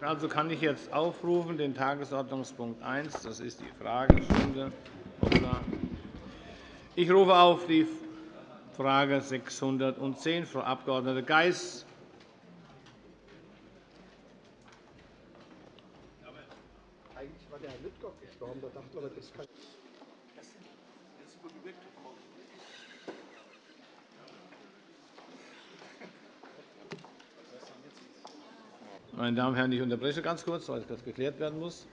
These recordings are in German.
Also kann ich jetzt aufrufen den Tagesordnungspunkt 1, das ist die Fragestunde. Ich rufe auf die Frage 610, Frau Abg. Geis. Eigentlich war der Herr Lüttgott gestorben. Da dachte man, das kann Meine Damen und Herren, ich unterbreche ganz kurz, weil das geklärt werden muss.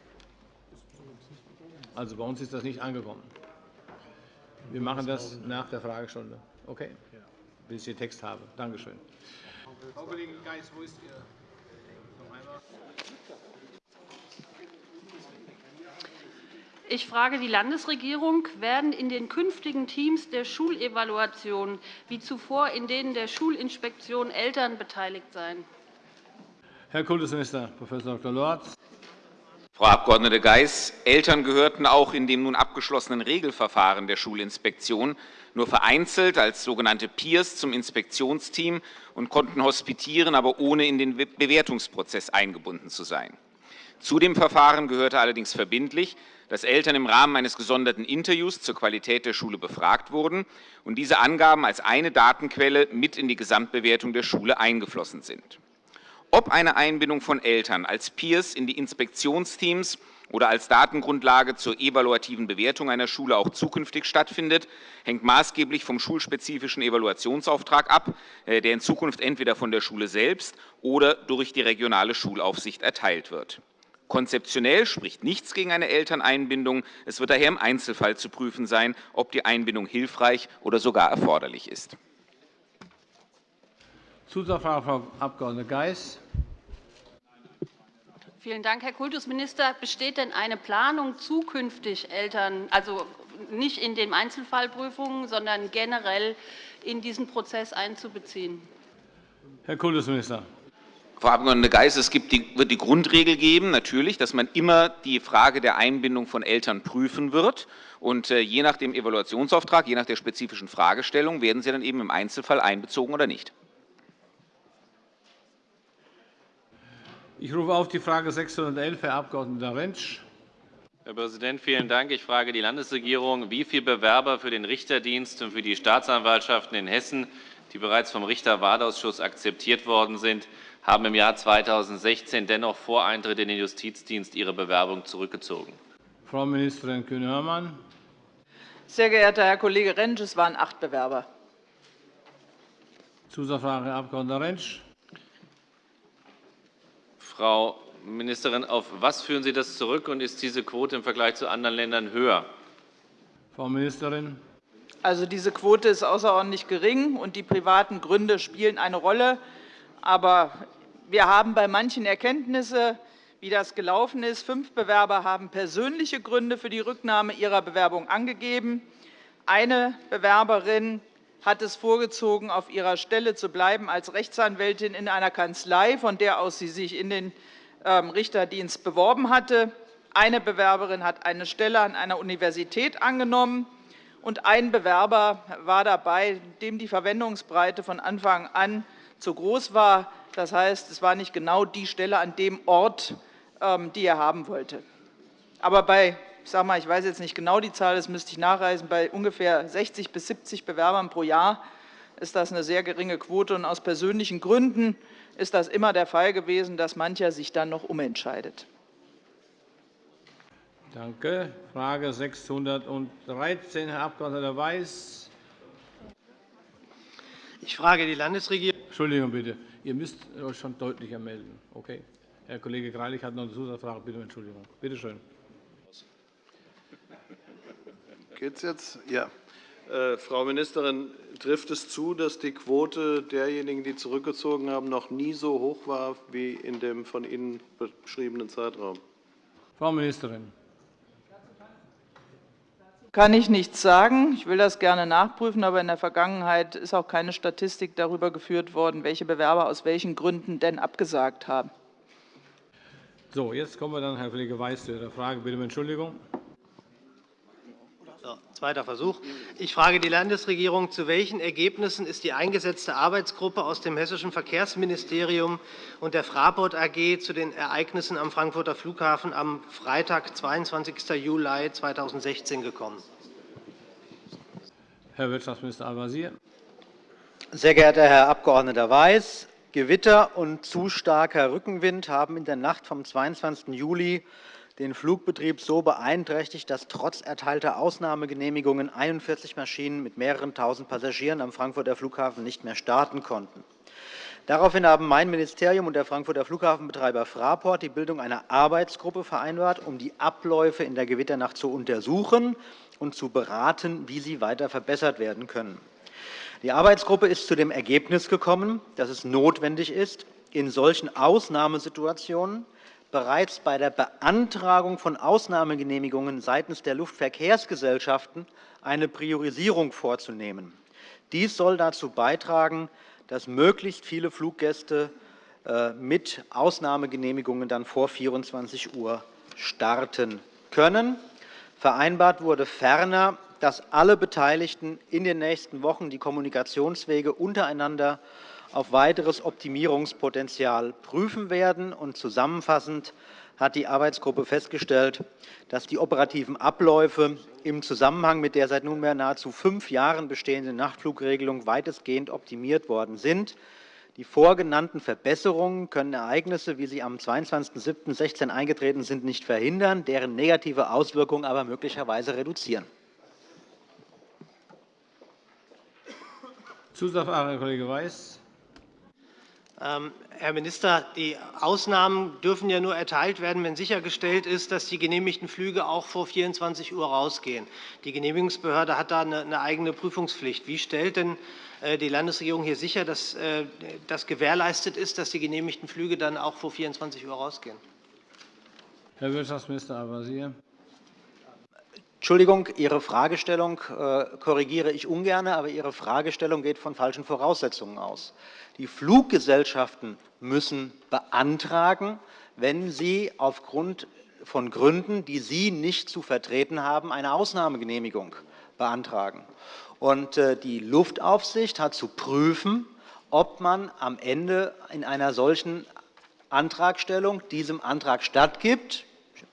Also, bei uns ist das nicht angekommen. Wir machen das nach der Fragestunde. Okay? Bis ich den Text habe. Danke schön. Frau Kollegin Geis, wo ist Ihr Ich frage die Landesregierung. Werden in den künftigen Teams der Schulevaluation wie zuvor in denen der Schulinspektion Eltern beteiligt sein? Herr Kultusminister Prof. Dr. Lorz. Frau Abg. Geis, Eltern gehörten auch in dem nun abgeschlossenen Regelverfahren der Schulinspektion nur vereinzelt als sogenannte Peers zum Inspektionsteam und konnten hospitieren, aber ohne in den Bewertungsprozess eingebunden zu sein. Zu dem Verfahren gehörte allerdings verbindlich, dass Eltern im Rahmen eines gesonderten Interviews zur Qualität der Schule befragt wurden und diese Angaben als eine Datenquelle mit in die Gesamtbewertung der Schule eingeflossen sind. Ob eine Einbindung von Eltern als Peers in die Inspektionsteams oder als Datengrundlage zur evaluativen Bewertung einer Schule auch zukünftig stattfindet, hängt maßgeblich vom schulspezifischen Evaluationsauftrag ab, äh, der in Zukunft entweder von der Schule selbst oder durch die regionale Schulaufsicht erteilt wird. Konzeptionell spricht nichts gegen eine Elterneinbindung. Es wird daher im Einzelfall zu prüfen sein, ob die Einbindung hilfreich oder sogar erforderlich ist. Zusatzfrage, Frau Abg. Geis. Vielen Dank, Herr Kultusminister. Besteht denn eine Planung, zukünftig Eltern, also nicht in den Einzelfallprüfungen, sondern generell in diesen Prozess einzubeziehen? Herr Kultusminister. Frau Abg. Geis, es die, wird die Grundregel geben, natürlich, dass man immer die Frage der Einbindung von Eltern prüfen wird. Und äh, je nach dem Evaluationsauftrag, je nach der spezifischen Fragestellung werden sie dann eben im Einzelfall einbezogen oder nicht. Ich rufe auf die Frage 611, Herr Abg. Rentsch. Herr Präsident, vielen Dank. Ich frage die Landesregierung, wie viele Bewerber für den Richterdienst und für die Staatsanwaltschaften in Hessen, die bereits vom Richterwahlausschuss akzeptiert worden sind, haben im Jahr 2016 dennoch vor Eintritt in den Justizdienst ihre Bewerbung zurückgezogen. Frau Ministerin Kühne-Hörmann. Sehr geehrter Herr Kollege Rentsch, es waren acht Bewerber. Zusatzfrage, Herr Abg. Rentsch. Frau Ministerin, auf was führen Sie das zurück, und ist diese Quote im Vergleich zu anderen Ländern höher? Frau Ministerin. Also, diese Quote ist außerordentlich gering, und die privaten Gründe spielen eine Rolle. Aber wir haben bei manchen Erkenntnisse, wie das gelaufen ist. Fünf Bewerber haben persönliche Gründe für die Rücknahme ihrer Bewerbung angegeben. Eine Bewerberin hat es vorgezogen, auf ihrer Stelle zu bleiben als Rechtsanwältin in einer Kanzlei, von der aus sie sich in den ähm, Richterdienst beworben hatte. Eine Bewerberin hat eine Stelle an einer Universität angenommen, und ein Bewerber war dabei, dem die Verwendungsbreite von Anfang an zu groß war. Das heißt, es war nicht genau die Stelle an dem Ort, ähm, die er haben wollte. Aber bei ich sage mal, ich weiß jetzt nicht genau die Zahl, das müsste ich nachreisen, bei ungefähr 60 bis 70 Bewerbern pro Jahr ist das eine sehr geringe Quote. Und aus persönlichen Gründen ist das immer der Fall gewesen, dass mancher sich dann noch umentscheidet. Danke. Frage 613, Herr Abg. Weiß. Ich frage die Landesregierung. Entschuldigung bitte. Ihr müsst euch schon deutlicher melden. Okay. Herr Kollege Greilich hat noch eine Zusatzfrage. Bitte um Entschuldigung. Bitte schön. Geht's jetzt? Ja. Äh, Frau Ministerin, trifft es zu, dass die Quote derjenigen, die zurückgezogen haben, noch nie so hoch war wie in dem von Ihnen beschriebenen Zeitraum? Frau Ministerin. Kann ich nichts sagen. Ich will das gerne nachprüfen, aber in der Vergangenheit ist auch keine Statistik darüber geführt worden, welche Bewerber aus welchen Gründen denn abgesagt haben. So, jetzt kommen wir dann, Herr Kollege Weiß, zu Ihrer Frage. Bitte um Entschuldigung. Zweiter Versuch. Ich frage die Landesregierung, zu welchen Ergebnissen ist die eingesetzte Arbeitsgruppe aus dem Hessischen Verkehrsministerium und der Fraport AG zu den Ereignissen am Frankfurter Flughafen am Freitag, 22. Juli 2016 gekommen? Herr Wirtschaftsminister Al-Wazir. Sehr geehrter Herr Abg. Weiß, Gewitter und zu starker Rückenwind haben in der Nacht vom 22. Juli den Flugbetrieb so beeinträchtigt, dass trotz erteilter Ausnahmegenehmigungen 41 Maschinen mit mehreren tausend Passagieren am Frankfurter Flughafen nicht mehr starten konnten. Daraufhin haben mein Ministerium und der Frankfurter Flughafenbetreiber Fraport die Bildung einer Arbeitsgruppe vereinbart, um die Abläufe in der Gewitternacht zu untersuchen und zu beraten, wie sie weiter verbessert werden können. Die Arbeitsgruppe ist zu dem Ergebnis gekommen, dass es notwendig ist, in solchen Ausnahmesituationen bereits bei der Beantragung von Ausnahmegenehmigungen seitens der Luftverkehrsgesellschaften eine Priorisierung vorzunehmen. Dies soll dazu beitragen, dass möglichst viele Fluggäste äh, mit Ausnahmegenehmigungen dann vor 24 Uhr starten können. Vereinbart wurde ferner, dass alle Beteiligten in den nächsten Wochen die Kommunikationswege untereinander auf weiteres Optimierungspotenzial prüfen werden. Und zusammenfassend hat die Arbeitsgruppe festgestellt, dass die operativen Abläufe im Zusammenhang mit der seit nunmehr nahezu fünf Jahren bestehenden Nachtflugregelung weitestgehend optimiert worden sind. Die vorgenannten Verbesserungen können Ereignisse, wie sie am 22.07.16 eingetreten sind, nicht verhindern, deren negative Auswirkungen aber möglicherweise reduzieren. Zusatzfrage, Kollege Weiß. Ähm, Herr Minister, die Ausnahmen dürfen ja nur erteilt werden, wenn sichergestellt ist, dass die genehmigten Flüge auch vor 24 Uhr rausgehen. Die Genehmigungsbehörde hat da eine eigene Prüfungspflicht. Wie stellt denn äh, die Landesregierung hier sicher, dass äh, das gewährleistet ist, dass die genehmigten Flüge dann auch vor 24 Uhr rausgehen? Herr Wirtschaftsminister Al-Wazir. Entschuldigung, Ihre Fragestellung äh, korrigiere ich ungern, aber Ihre Fragestellung geht von falschen Voraussetzungen aus. Die Fluggesellschaften müssen beantragen, wenn sie aufgrund von Gründen, die Sie nicht zu vertreten haben, eine Ausnahmegenehmigung beantragen. Äh, die Luftaufsicht hat zu prüfen, ob man am Ende in einer solchen Antragstellung diesem Antrag stattgibt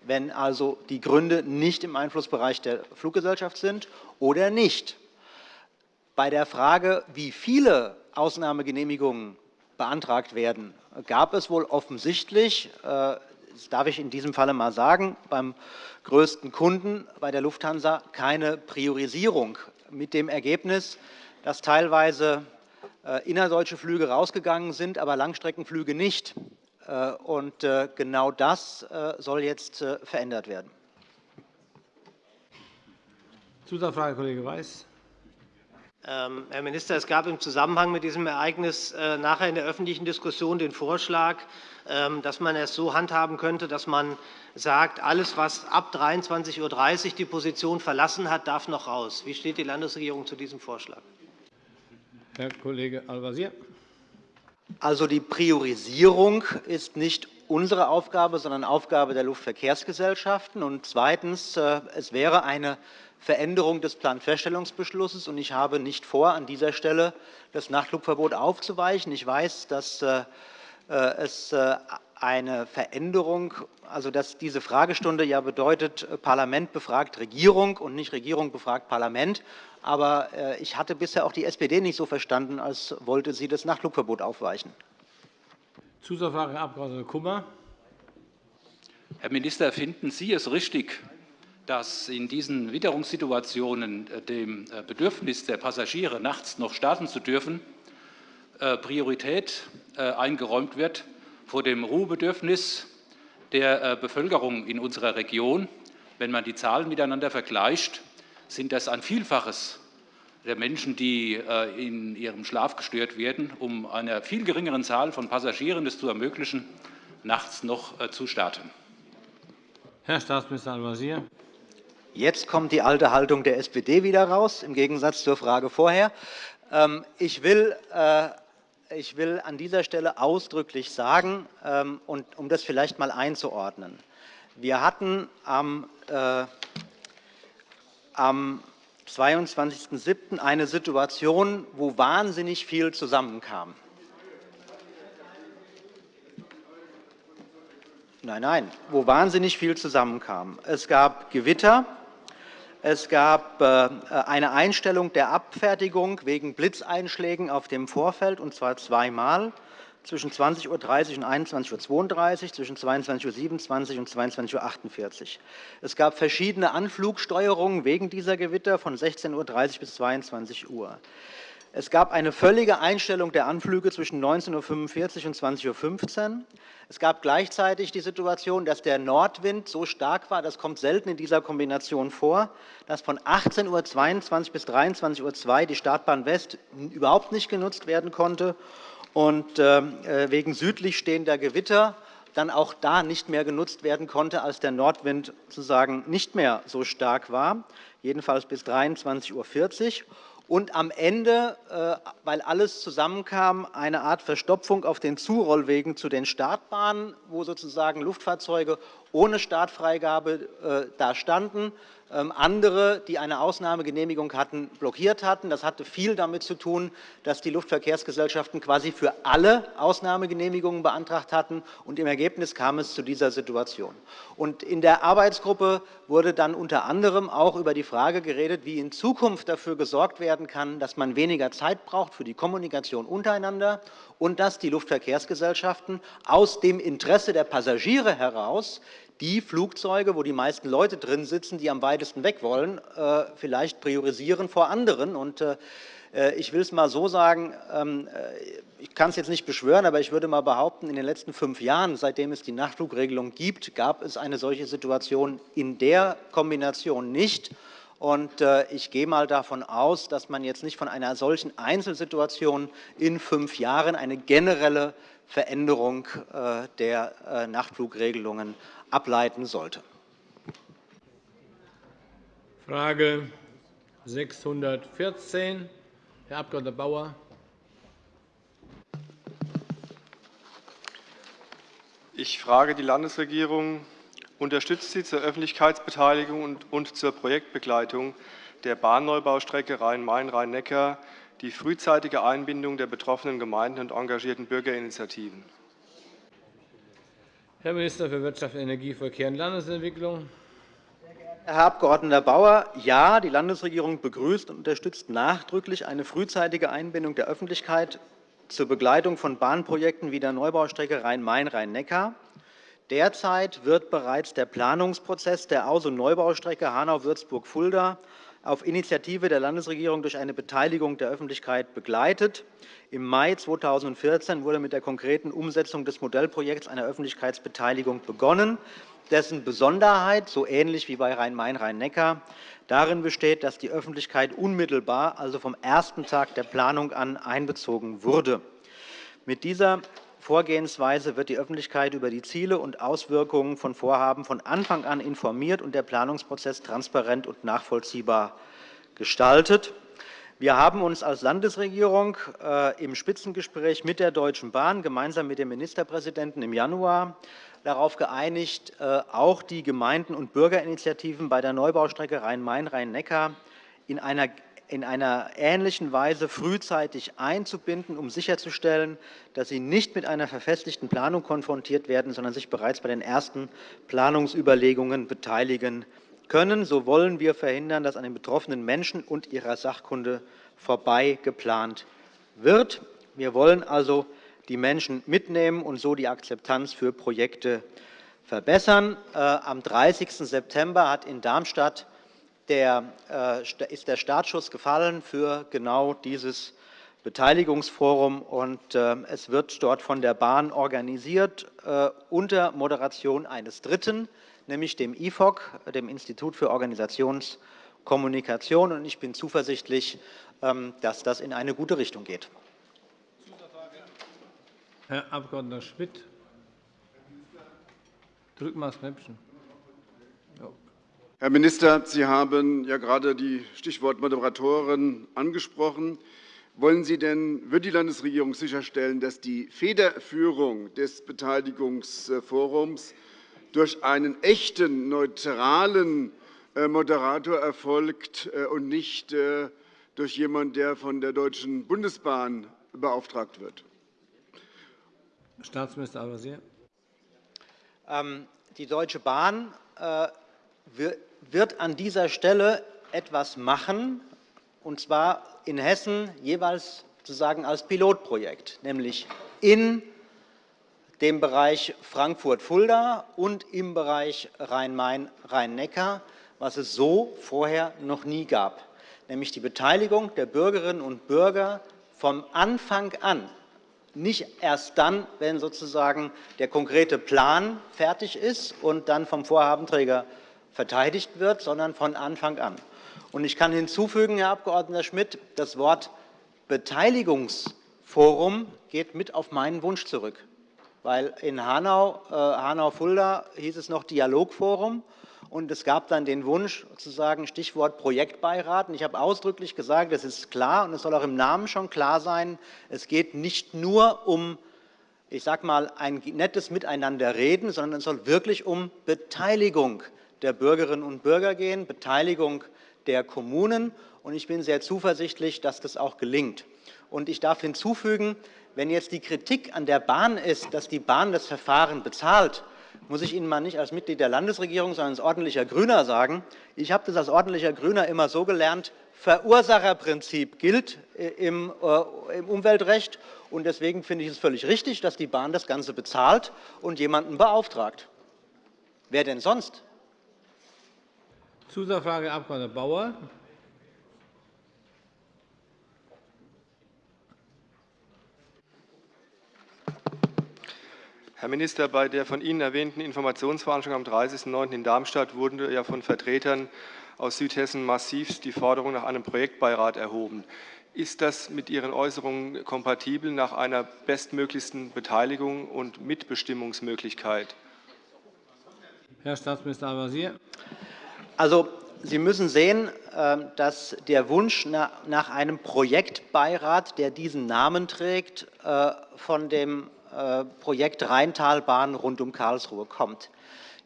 wenn also die Gründe nicht im Einflussbereich der Fluggesellschaft sind oder nicht. Bei der Frage, wie viele Ausnahmegenehmigungen beantragt werden, gab es wohl offensichtlich, äh, das darf ich in diesem Falle mal sagen, beim größten Kunden, bei der Lufthansa, keine Priorisierung mit dem Ergebnis, dass teilweise äh, innerdeutsche Flüge rausgegangen sind, aber Langstreckenflüge nicht. Äh, und äh, genau das äh, soll jetzt verändert werden. Zusatzfrage, Kollege Weiß. Ähm, Herr Minister, es gab im Zusammenhang mit diesem Ereignis nachher in der öffentlichen Diskussion den Vorschlag, ähm, dass man es so handhaben könnte, dass man sagt, alles, was ab 23.30 Uhr die Position verlassen hat, darf noch raus. Wie steht die Landesregierung zu diesem Vorschlag? Herr Kollege Al-Wazir. Also die Priorisierung ist nicht unsere Aufgabe, sondern Aufgabe der Luftverkehrsgesellschaften. Und zweitens, äh, es wäre eine Veränderung des Planfeststellungsbeschlusses. Und ich habe nicht vor, an dieser Stelle das Nachtflugverbot aufzuweichen. Ich weiß, dass äh, äh, es eine Veränderung, also dass diese Fragestunde ja bedeutet, Parlament befragt Regierung und nicht Regierung befragt Parlament. Aber äh, ich hatte bisher auch die SPD nicht so verstanden, als wollte sie das Nachtflugverbot aufweichen. Zusatzfrage, Herr Abg. Kummer. Herr Minister, finden Sie es richtig, dass in diesen Witterungssituationen äh, dem äh, Bedürfnis der Passagiere, nachts noch starten zu dürfen, Priorität eingeräumt wird vor dem Ruhebedürfnis der Bevölkerung in unserer Region? Wenn man die Zahlen miteinander vergleicht, sind das ein Vielfaches der Menschen, die äh, in ihrem Schlaf gestört werden, um einer viel geringeren Zahl von Passagieren es zu ermöglichen, nachts noch äh, zu starten. Herr Staatsminister Al-Wazir. Jetzt kommt die alte Haltung der SPD wieder raus, im Gegensatz zur Frage vorher. Ähm, ich will, äh, ich will an dieser Stelle ausdrücklich sagen, ähm, und um das vielleicht mal einzuordnen, wir hatten am am 22.07. eine Situation, wo wahnsinnig viel zusammenkam. Nein, nein, wo wahnsinnig viel zusammenkam. Es gab Gewitter, es gab äh, eine Einstellung der Abfertigung wegen Blitzeinschlägen auf dem Vorfeld, und zwar zweimal zwischen 20.30 Uhr und 21.32 Uhr, zwischen 22.27 Uhr und 22.48 Uhr. Es gab verschiedene Anflugsteuerungen wegen dieser Gewitter von 16.30 Uhr bis 22 Uhr. Es gab eine völlige Einstellung der Anflüge zwischen 19.45 Uhr und 20.15 Uhr. Es gab gleichzeitig die Situation, dass der Nordwind so stark war, das kommt selten in dieser Kombination vor, dass von 18.22 Uhr bis 23.02 Uhr die Startbahn West überhaupt nicht genutzt werden konnte. Und ähm, äh, wegen südlich stehender Gewitter dann auch da nicht mehr genutzt werden konnte, als der Nordwind sozusagen nicht mehr so stark war, jedenfalls bis 23.40 Uhr und am Ende, äh, weil alles zusammenkam, eine Art Verstopfung auf den Zurollwegen zu den Startbahnen, wo sozusagen Luftfahrzeuge ohne Startfreigabe äh, da standen, ähm, andere, die eine Ausnahmegenehmigung hatten, blockiert hatten. Das hatte viel damit zu tun, dass die Luftverkehrsgesellschaften quasi für alle Ausnahmegenehmigungen beantragt hatten. Und Im Ergebnis kam es zu dieser Situation. Und in der Arbeitsgruppe wurde dann unter anderem auch über die Frage geredet, wie in Zukunft dafür gesorgt werden kann, dass man weniger Zeit braucht für die Kommunikation untereinander und dass die Luftverkehrsgesellschaften aus dem Interesse der Passagiere heraus die Flugzeuge, wo die meisten Leute drin sitzen, die am weitesten weg wollen, äh, vielleicht priorisieren vor anderen. Äh, äh, ich will es mal so sagen, ähm, ich kann es jetzt nicht beschwören, aber ich würde mal behaupten, in den letzten fünf Jahren, seitdem es die Nachtflugregelung gibt, gab es eine solche Situation in der Kombination nicht. Und ich gehe mal davon aus, dass man jetzt nicht von einer solchen Einzelsituation in fünf Jahren eine generelle Veränderung der Nachtflugregelungen ableiten sollte. Frage 614, Herr Abg. Bauer. Ich frage die Landesregierung. Unterstützt sie zur Öffentlichkeitsbeteiligung und zur Projektbegleitung der Bahnneubaustrecke Rhein-Main-Rhein-Neckar die frühzeitige Einbindung der betroffenen Gemeinden und engagierten Bürgerinitiativen? Herr Minister für Wirtschaft, Energie, Verkehr und Landesentwicklung. Herr Abg. Bauer, ja, die Landesregierung begrüßt und unterstützt nachdrücklich eine frühzeitige Einbindung der Öffentlichkeit zur Begleitung von Bahnprojekten wie der Neubaustrecke Rhein-Main-Rhein-Neckar. Derzeit wird bereits der Planungsprozess der Aus- und Neubaustrecke Hanau-Würzburg-Fulda auf Initiative der Landesregierung durch eine Beteiligung der Öffentlichkeit begleitet. Im Mai 2014 wurde mit der konkreten Umsetzung des Modellprojekts eine Öffentlichkeitsbeteiligung begonnen, dessen Besonderheit, so ähnlich wie bei Rhein-Main-Rhein-Neckar, darin besteht, dass die Öffentlichkeit unmittelbar, also vom ersten Tag der Planung an, einbezogen wurde. Mit dieser Vorgehensweise wird die Öffentlichkeit über die Ziele und Auswirkungen von Vorhaben von Anfang an informiert und der Planungsprozess transparent und nachvollziehbar gestaltet. Wir haben uns als Landesregierung äh, im Spitzengespräch mit der Deutschen Bahn gemeinsam mit dem Ministerpräsidenten im Januar darauf geeinigt, äh, auch die Gemeinden und Bürgerinitiativen bei der Neubaustrecke Rhein-Main-Rhein-Neckar in einer in einer ähnlichen Weise frühzeitig einzubinden, um sicherzustellen, dass sie nicht mit einer verfestigten Planung konfrontiert werden, sondern sich bereits bei den ersten Planungsüberlegungen beteiligen können. So wollen wir verhindern, dass an den betroffenen Menschen und ihrer Sachkunde vorbei geplant wird. Wir wollen also die Menschen mitnehmen und so die Akzeptanz für Projekte verbessern. Äh, am 30. September hat in Darmstadt der, äh, ist der Startschuss gefallen für genau dieses Beteiligungsforum. Und, äh, es wird dort von der Bahn organisiert äh, unter Moderation eines Dritten, nämlich dem IFOC, dem Institut für Organisationskommunikation. Und ich bin zuversichtlich, ähm, dass das in eine gute Richtung geht. Herr Abg. Schmidt. Drücken Sie das Knöpfchen. Herr Minister, Sie haben ja gerade die Stichwort Moderatoren angesprochen. Wollen Sie denn, wird die Landesregierung sicherstellen, dass die Federführung des Beteiligungsforums durch einen echten, neutralen äh, Moderator erfolgt äh, und nicht durch jemanden, der von der Deutschen Bundesbahn beauftragt wird. Staatsminister Al-Wazir. Ähm, die Deutsche Bahn wird an dieser Stelle etwas machen, und zwar in Hessen jeweils sozusagen als Pilotprojekt, nämlich in dem Bereich Frankfurt-Fulda und im Bereich Rhein-Main-Rhein-Neckar, was es so vorher noch nie gab, nämlich die Beteiligung der Bürgerinnen und Bürger vom Anfang an, nicht erst dann, wenn sozusagen der konkrete Plan fertig ist und dann vom Vorhabenträger verteidigt wird, sondern von Anfang an. Ich kann hinzufügen, Herr Abg. Schmidt, das Wort Beteiligungsforum geht mit auf meinen Wunsch zurück. Weil in Hanau, äh, Hanau-Fulda hieß es noch Dialogforum. Und es gab dann den Wunsch, sozusagen Stichwort Projektbeirat. ich habe ausdrücklich gesagt, es ist klar und es soll auch im Namen schon klar sein, es geht nicht nur um ich sage mal, ein nettes Miteinanderreden, sondern es soll wirklich um Beteiligung der Bürgerinnen und Bürger gehen, Beteiligung der Kommunen. Und ich bin sehr zuversichtlich, dass das auch gelingt. Und ich darf hinzufügen, wenn jetzt die Kritik an der Bahn ist, dass die Bahn das Verfahren bezahlt, muss ich Ihnen mal nicht als Mitglied der Landesregierung, sondern als ordentlicher Grüner sagen, ich habe das als ordentlicher Grüner immer so gelernt, Verursacherprinzip gilt äh, im, äh, im Umweltrecht. Und deswegen finde ich es völlig richtig, dass die Bahn das Ganze bezahlt und jemanden beauftragt. Wer denn sonst? Zusatzfrage, Abg. Bauer. Herr Minister, bei der von Ihnen erwähnten Informationsveranstaltung am 30.09. in Darmstadt wurde ja von Vertretern aus Südhessen massiv die Forderung nach einem Projektbeirat erhoben. Ist das mit Ihren Äußerungen kompatibel nach einer bestmöglichsten Beteiligung und Mitbestimmungsmöglichkeit? Herr Staatsminister Al-Wazir. Also, Sie müssen sehen, ähm, dass der Wunsch nach einem Projektbeirat, der diesen Namen trägt, äh, von dem äh, Projekt Rheintalbahn rund um Karlsruhe kommt.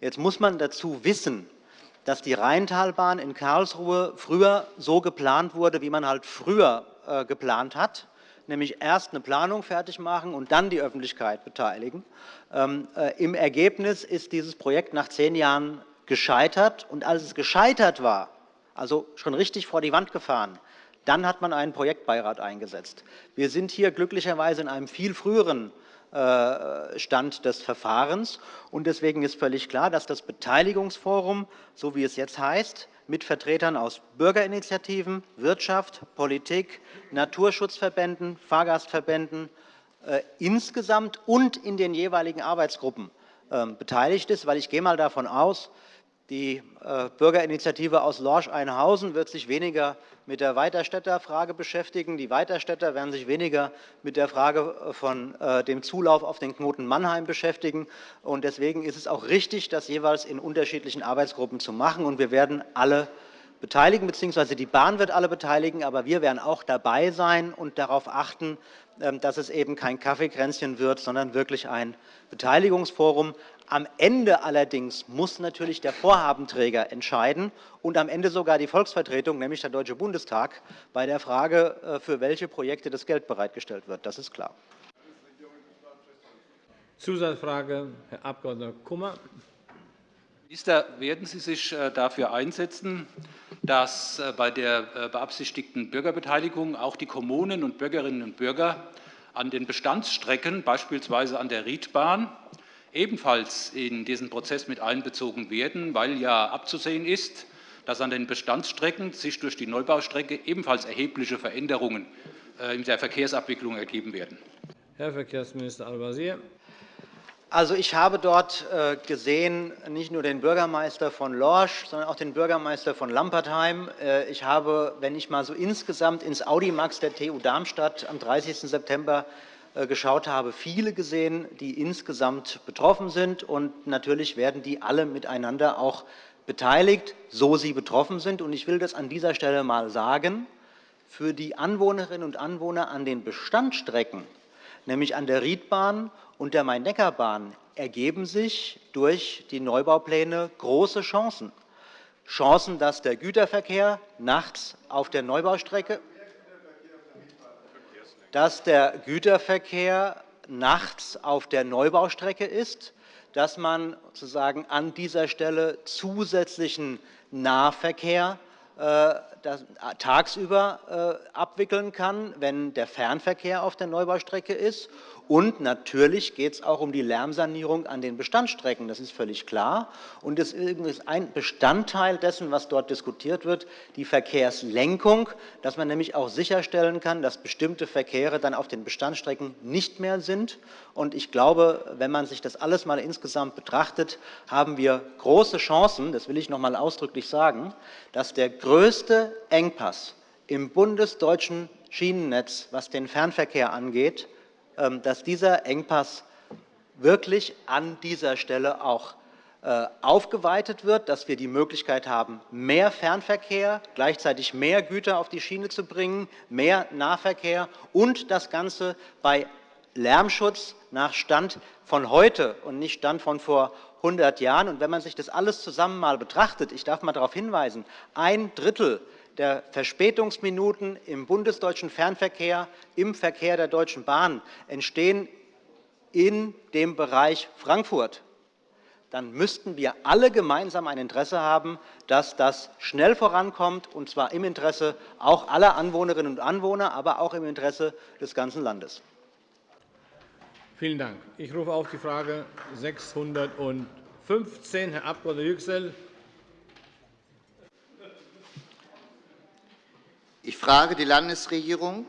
Jetzt muss man dazu wissen, dass die Rheintalbahn in Karlsruhe früher so geplant wurde, wie man halt früher äh, geplant hat, nämlich erst eine Planung fertig machen und dann die Öffentlichkeit beteiligen. Ähm, Im Ergebnis ist dieses Projekt nach zehn Jahren gescheitert. Und als es gescheitert war, also schon richtig vor die Wand gefahren, dann hat man einen Projektbeirat eingesetzt. Wir sind hier glücklicherweise in einem viel früheren äh, Stand des Verfahrens. Und deswegen ist völlig klar, dass das Beteiligungsforum, so wie es jetzt heißt, mit Vertretern aus Bürgerinitiativen, Wirtschaft, Politik, Naturschutzverbänden, Fahrgastverbänden äh, insgesamt und in den jeweiligen Arbeitsgruppen äh, beteiligt ist. Weil ich gehe mal davon aus, die äh, Bürgerinitiative aus Lorsch-Einhausen wird sich weniger mit der Weiterstädter Frage beschäftigen. Die Weiterstädter werden sich weniger mit der Frage äh, von äh, dem Zulauf auf den Knoten Mannheim beschäftigen. Deswegen ist es auch richtig, das jeweils in unterschiedlichen Arbeitsgruppen zu machen. Wir werden alle beteiligen, bzw. die Bahn wird alle beteiligen, aber wir werden auch dabei sein und darauf achten, ähm, dass es eben kein Kaffeekränzchen wird, sondern wirklich ein Beteiligungsforum. Am Ende allerdings muss natürlich der Vorhabenträger entscheiden und am Ende sogar die Volksvertretung, nämlich der Deutsche Bundestag, bei der Frage, äh, für welche Projekte das Geld bereitgestellt wird. Das ist klar. Zusatzfrage, Herr Abg. Kummer. Minister, werden Sie sich äh, dafür einsetzen, dass äh, bei der beabsichtigten Bürgerbeteiligung auch die Kommunen und Bürgerinnen und Bürger an den Bestandsstrecken, beispielsweise an der Riedbahn, ebenfalls in diesen Prozess mit einbezogen werden, weil ja abzusehen ist, dass an den Bestandsstrecken sich durch die Neubaustrecke ebenfalls erhebliche Veränderungen äh, in der Verkehrsabwicklung ergeben werden. Herr Verkehrsminister Al-Wazir. Also, ich habe dort äh, gesehen, nicht nur den Bürgermeister von Lorsch, sondern auch den Bürgermeister von Lampertheim. Äh, ich habe, wenn ich mal so insgesamt ins Audimax der TU Darmstadt am 30. September geschaut habe, viele gesehen, die insgesamt betroffen sind. Und natürlich werden die alle miteinander auch beteiligt, so sie betroffen sind. Und ich will das an dieser Stelle einmal sagen. Für die Anwohnerinnen und Anwohner an den Bestandsstrecken, nämlich an der Riedbahn und der Main-Neckar-Bahn, ergeben sich durch die Neubaupläne große Chancen. Chancen, dass der Güterverkehr nachts auf der Neubaustrecke dass der Güterverkehr nachts auf der Neubaustrecke ist, dass man sozusagen an dieser Stelle zusätzlichen Nahverkehr äh, tagsüber äh, abwickeln kann, wenn der Fernverkehr auf der Neubaustrecke ist und natürlich geht es auch um die Lärmsanierung an den Bestandsstrecken. Das ist völlig klar. Und es ist ein Bestandteil dessen, was dort diskutiert wird, die Verkehrslenkung, dass man nämlich auch sicherstellen kann, dass bestimmte Verkehre dann auf den Bestandsstrecken nicht mehr sind. Und ich glaube, wenn man sich das alles mal insgesamt betrachtet, haben wir große Chancen, das will ich noch einmal ausdrücklich sagen, dass der größte Engpass im bundesdeutschen Schienennetz, was den Fernverkehr angeht, dass dieser Engpass wirklich an dieser Stelle auch äh, aufgeweitet wird, dass wir die Möglichkeit haben, mehr Fernverkehr, gleichzeitig mehr Güter auf die Schiene zu bringen, mehr Nahverkehr und das Ganze bei Lärmschutz nach Stand von heute und nicht Stand von vor 100 Jahren. Und wenn man sich das alles zusammen mal betrachtet, ich darf mal darauf hinweisen, ein Drittel der Verspätungsminuten im bundesdeutschen Fernverkehr, im Verkehr der Deutschen Bahn entstehen in dem Bereich Frankfurt, dann müssten wir alle gemeinsam ein Interesse haben, dass das schnell vorankommt, und zwar im Interesse auch aller Anwohnerinnen und Anwohner, aber auch im Interesse des ganzen Landes. Vielen Dank. Ich rufe auf die Frage 615, Herr Abg. Yüksel. Ich frage die Landesregierung,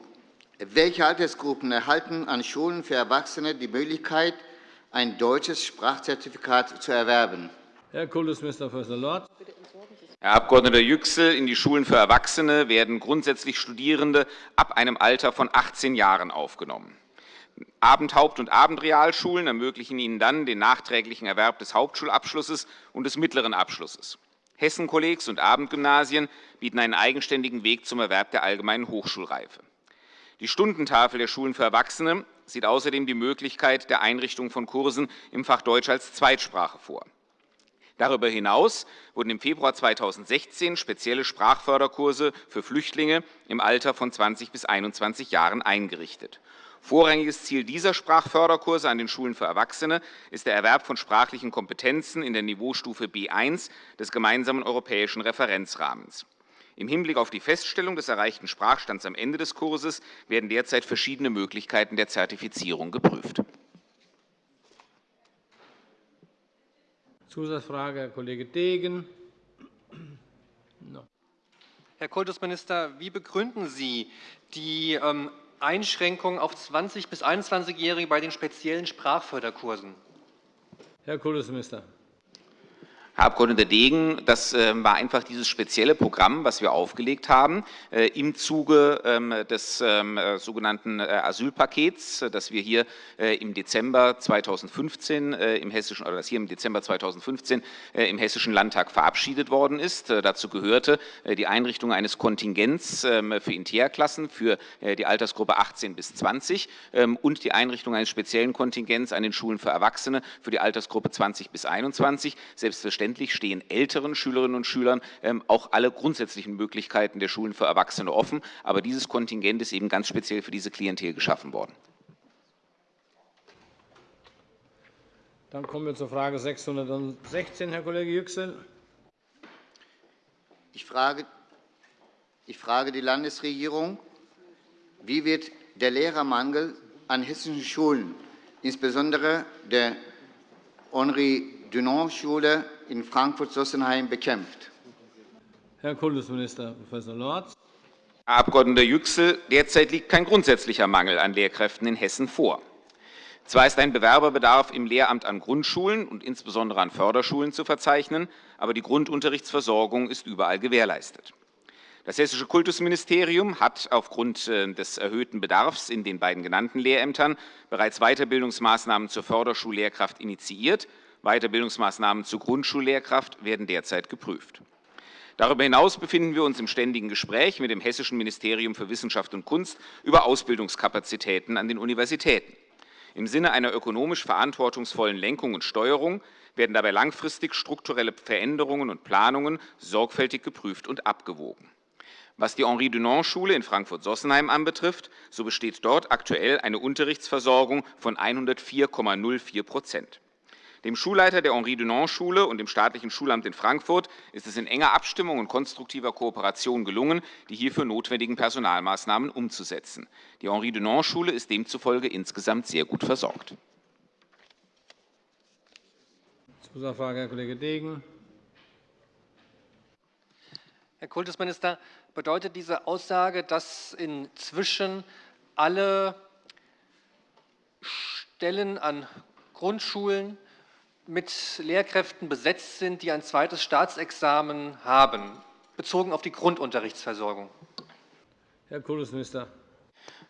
welche Altersgruppen erhalten an Schulen für Erwachsene die Möglichkeit, ein deutsches Sprachzertifikat zu erwerben? Herr Kultusminister Förster Lorz. Herr Abg. Yüksel, in die Schulen für Erwachsene werden grundsätzlich Studierende ab einem Alter von 18 Jahren aufgenommen. Abend-, Haupt- und Abendrealschulen ermöglichen ihnen dann den nachträglichen Erwerb des Hauptschulabschlusses und des mittleren Abschlusses. Hessenkollegs und Abendgymnasien bieten einen eigenständigen Weg zum Erwerb der allgemeinen Hochschulreife. Die Stundentafel der Schulen für Erwachsene sieht außerdem die Möglichkeit der Einrichtung von Kursen im Fach Deutsch als Zweitsprache vor. Darüber hinaus wurden im Februar 2016 spezielle Sprachförderkurse für Flüchtlinge im Alter von 20 bis 21 Jahren eingerichtet. Vorrangiges Ziel dieser Sprachförderkurse an den Schulen für Erwachsene ist der Erwerb von sprachlichen Kompetenzen in der Niveaustufe B1 des gemeinsamen europäischen Referenzrahmens. Im Hinblick auf die Feststellung des erreichten Sprachstands am Ende des Kurses werden derzeit verschiedene Möglichkeiten der Zertifizierung geprüft. Zusatzfrage, Herr Kollege Degen. Herr Kultusminister, wie begründen Sie die ähm, Einschränkungen auf 20- bis 21-Jährige bei den speziellen Sprachförderkursen? Herr Kultusminister. Herr Abg. Degen, das ähm, war einfach dieses spezielle Programm, was wir aufgelegt haben, äh, im Zuge ähm, des ähm, äh, sogenannten äh, Asylpakets, das wir hier im Dezember 2015 im hessischen oder das hier im Dezember 2015 im hessischen Landtag verabschiedet worden ist. Dazu gehörte die Einrichtung eines Kontingents für Interklassen für die Altersgruppe 18 bis 20 und die Einrichtung eines speziellen Kontingents an den Schulen für Erwachsene für die Altersgruppe 20 bis 21. Selbstverständlich Selbstverständlich stehen älteren Schülerinnen und Schülern ähm, auch alle grundsätzlichen Möglichkeiten der Schulen für Erwachsene offen. Aber dieses Kontingent ist eben ganz speziell für diese Klientel geschaffen worden. Dann kommen wir zur Frage 616, Herr Kollege Yüksel. Ich frage, ich frage die Landesregierung, wie wird der Lehrermangel an hessischen Schulen, insbesondere der Henri-Dunant-Schule in Frankfurt-Sossenheim bekämpft. Herr Kultusminister Prof. Lorz. Herr Abg. Yüksel, derzeit liegt kein grundsätzlicher Mangel an Lehrkräften in Hessen vor. Zwar ist ein Bewerberbedarf im Lehramt an Grundschulen und insbesondere an Förderschulen zu verzeichnen, aber die Grundunterrichtsversorgung ist überall gewährleistet. Das Hessische Kultusministerium hat aufgrund äh, des erhöhten Bedarfs in den beiden genannten Lehrämtern bereits Weiterbildungsmaßnahmen zur Förderschullehrkraft initiiert Weiterbildungsmaßnahmen zur Grundschullehrkraft werden derzeit geprüft. Darüber hinaus befinden wir uns im ständigen Gespräch mit dem Hessischen Ministerium für Wissenschaft und Kunst über Ausbildungskapazitäten an den Universitäten. Im Sinne einer ökonomisch verantwortungsvollen Lenkung und Steuerung werden dabei langfristig strukturelle Veränderungen und Planungen sorgfältig geprüft und abgewogen. Was die Henri-Dunant-Schule in Frankfurt-Sossenheim anbetrifft, so besteht dort aktuell eine Unterrichtsversorgung von 104,04 Prozent. Dem Schulleiter der Henri-Dunant-Schule und dem staatlichen Schulamt in Frankfurt ist es in enger Abstimmung und konstruktiver Kooperation gelungen, die hierfür notwendigen Personalmaßnahmen umzusetzen. Die Henri-Dunant-Schule ist demzufolge insgesamt sehr gut versorgt. Zusatzfrage, Herr Kollege Degen. Herr Kultusminister, bedeutet diese Aussage, dass inzwischen alle Stellen an Grundschulen mit Lehrkräften besetzt sind, die ein zweites Staatsexamen haben, bezogen auf die Grundunterrichtsversorgung? Herr Kultusminister.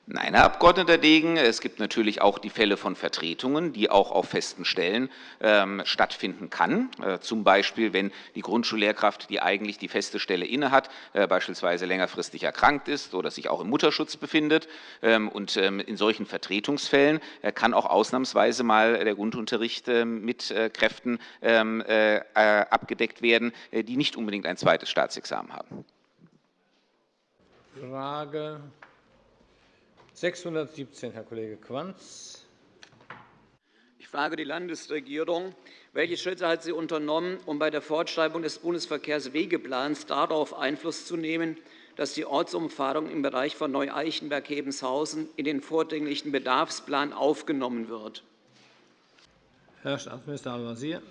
Nein, Herr Abg. Degen, es gibt natürlich auch die Fälle von Vertretungen, die auch auf festen Stellen ähm, stattfinden kann. Äh, zum Beispiel, wenn die Grundschullehrkraft, die eigentlich die feste Stelle innehat, äh, beispielsweise längerfristig erkrankt ist oder sich auch im Mutterschutz befindet. Ähm, und ähm, in solchen Vertretungsfällen äh, kann auch ausnahmsweise mal der Grundunterricht ähm, mit äh, Kräften ähm, äh, abgedeckt werden, äh, die nicht unbedingt ein zweites Staatsexamen haben. Frage 617, Herr Kollege Quanz. Ich frage die Landesregierung. Welche Schritte hat sie unternommen, um bei der Fortschreibung des Bundesverkehrswegeplans darauf Einfluss zu nehmen, dass die Ortsumfahrung im Bereich von Neu-Eichenberg-Hebenshausen in den vordringlichen Bedarfsplan aufgenommen wird? Herr Staatsminister Al-Wazir.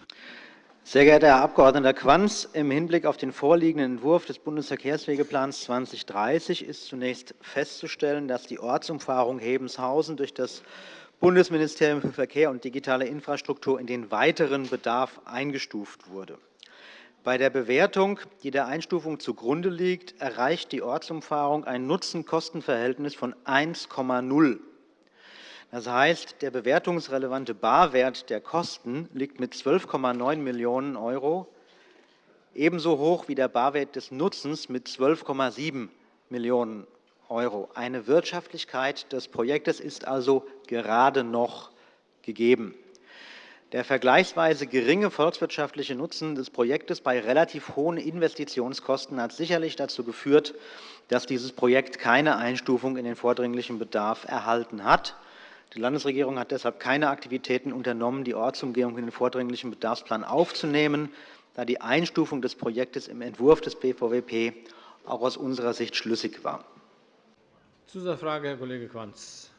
Sehr geehrter Herr Abg. Quanz, im Hinblick auf den vorliegenden Entwurf des Bundesverkehrswegeplans 2030 ist zunächst festzustellen, dass die Ortsumfahrung Hebenshausen durch das Bundesministerium für Verkehr und digitale Infrastruktur in den weiteren Bedarf eingestuft wurde. Bei der Bewertung, die der Einstufung zugrunde liegt, erreicht die Ortsumfahrung ein Nutzen-Kosten-Verhältnis von 1,0 das heißt, der bewertungsrelevante Barwert der Kosten liegt mit 12,9 Millionen € ebenso hoch wie der Barwert des Nutzens mit 12,7 Millionen €. Eine Wirtschaftlichkeit des Projektes ist also gerade noch gegeben. Der vergleichsweise geringe volkswirtschaftliche Nutzen des Projektes bei relativ hohen Investitionskosten hat sicherlich dazu geführt, dass dieses Projekt keine Einstufung in den vordringlichen Bedarf erhalten hat. Die Landesregierung hat deshalb keine Aktivitäten unternommen, die Ortsumgehung in den vordringlichen Bedarfsplan aufzunehmen, da die Einstufung des Projektes im Entwurf des BVWP auch aus unserer Sicht schlüssig war. Zusatzfrage, Herr Kollege Quanz.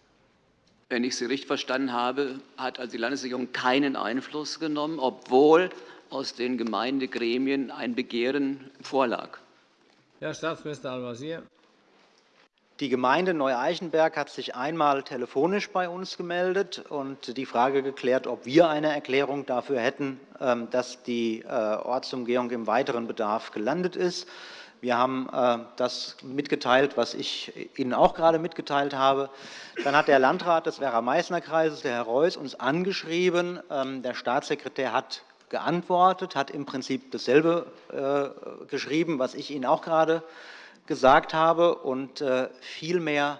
Wenn ich Sie richtig verstanden habe, hat also die Landesregierung keinen Einfluss genommen, obwohl aus den Gemeindegremien ein Begehren vorlag. Herr Staatsminister Al-Wazir. Die Gemeinde Neu-Eichenberg hat sich einmal telefonisch bei uns gemeldet und die Frage geklärt, ob wir eine Erklärung dafür hätten, ähm, dass die äh, Ortsumgehung im weiteren Bedarf gelandet ist. Wir haben äh, das mitgeteilt, was ich Ihnen auch gerade mitgeteilt habe. Dann hat der Landrat des Werra-Meißner-Kreises, der Herr Reuß, uns angeschrieben. Ähm, der Staatssekretär hat geantwortet, hat im Prinzip dasselbe äh, geschrieben, was ich Ihnen auch gerade gesagt habe, und äh, viel mehr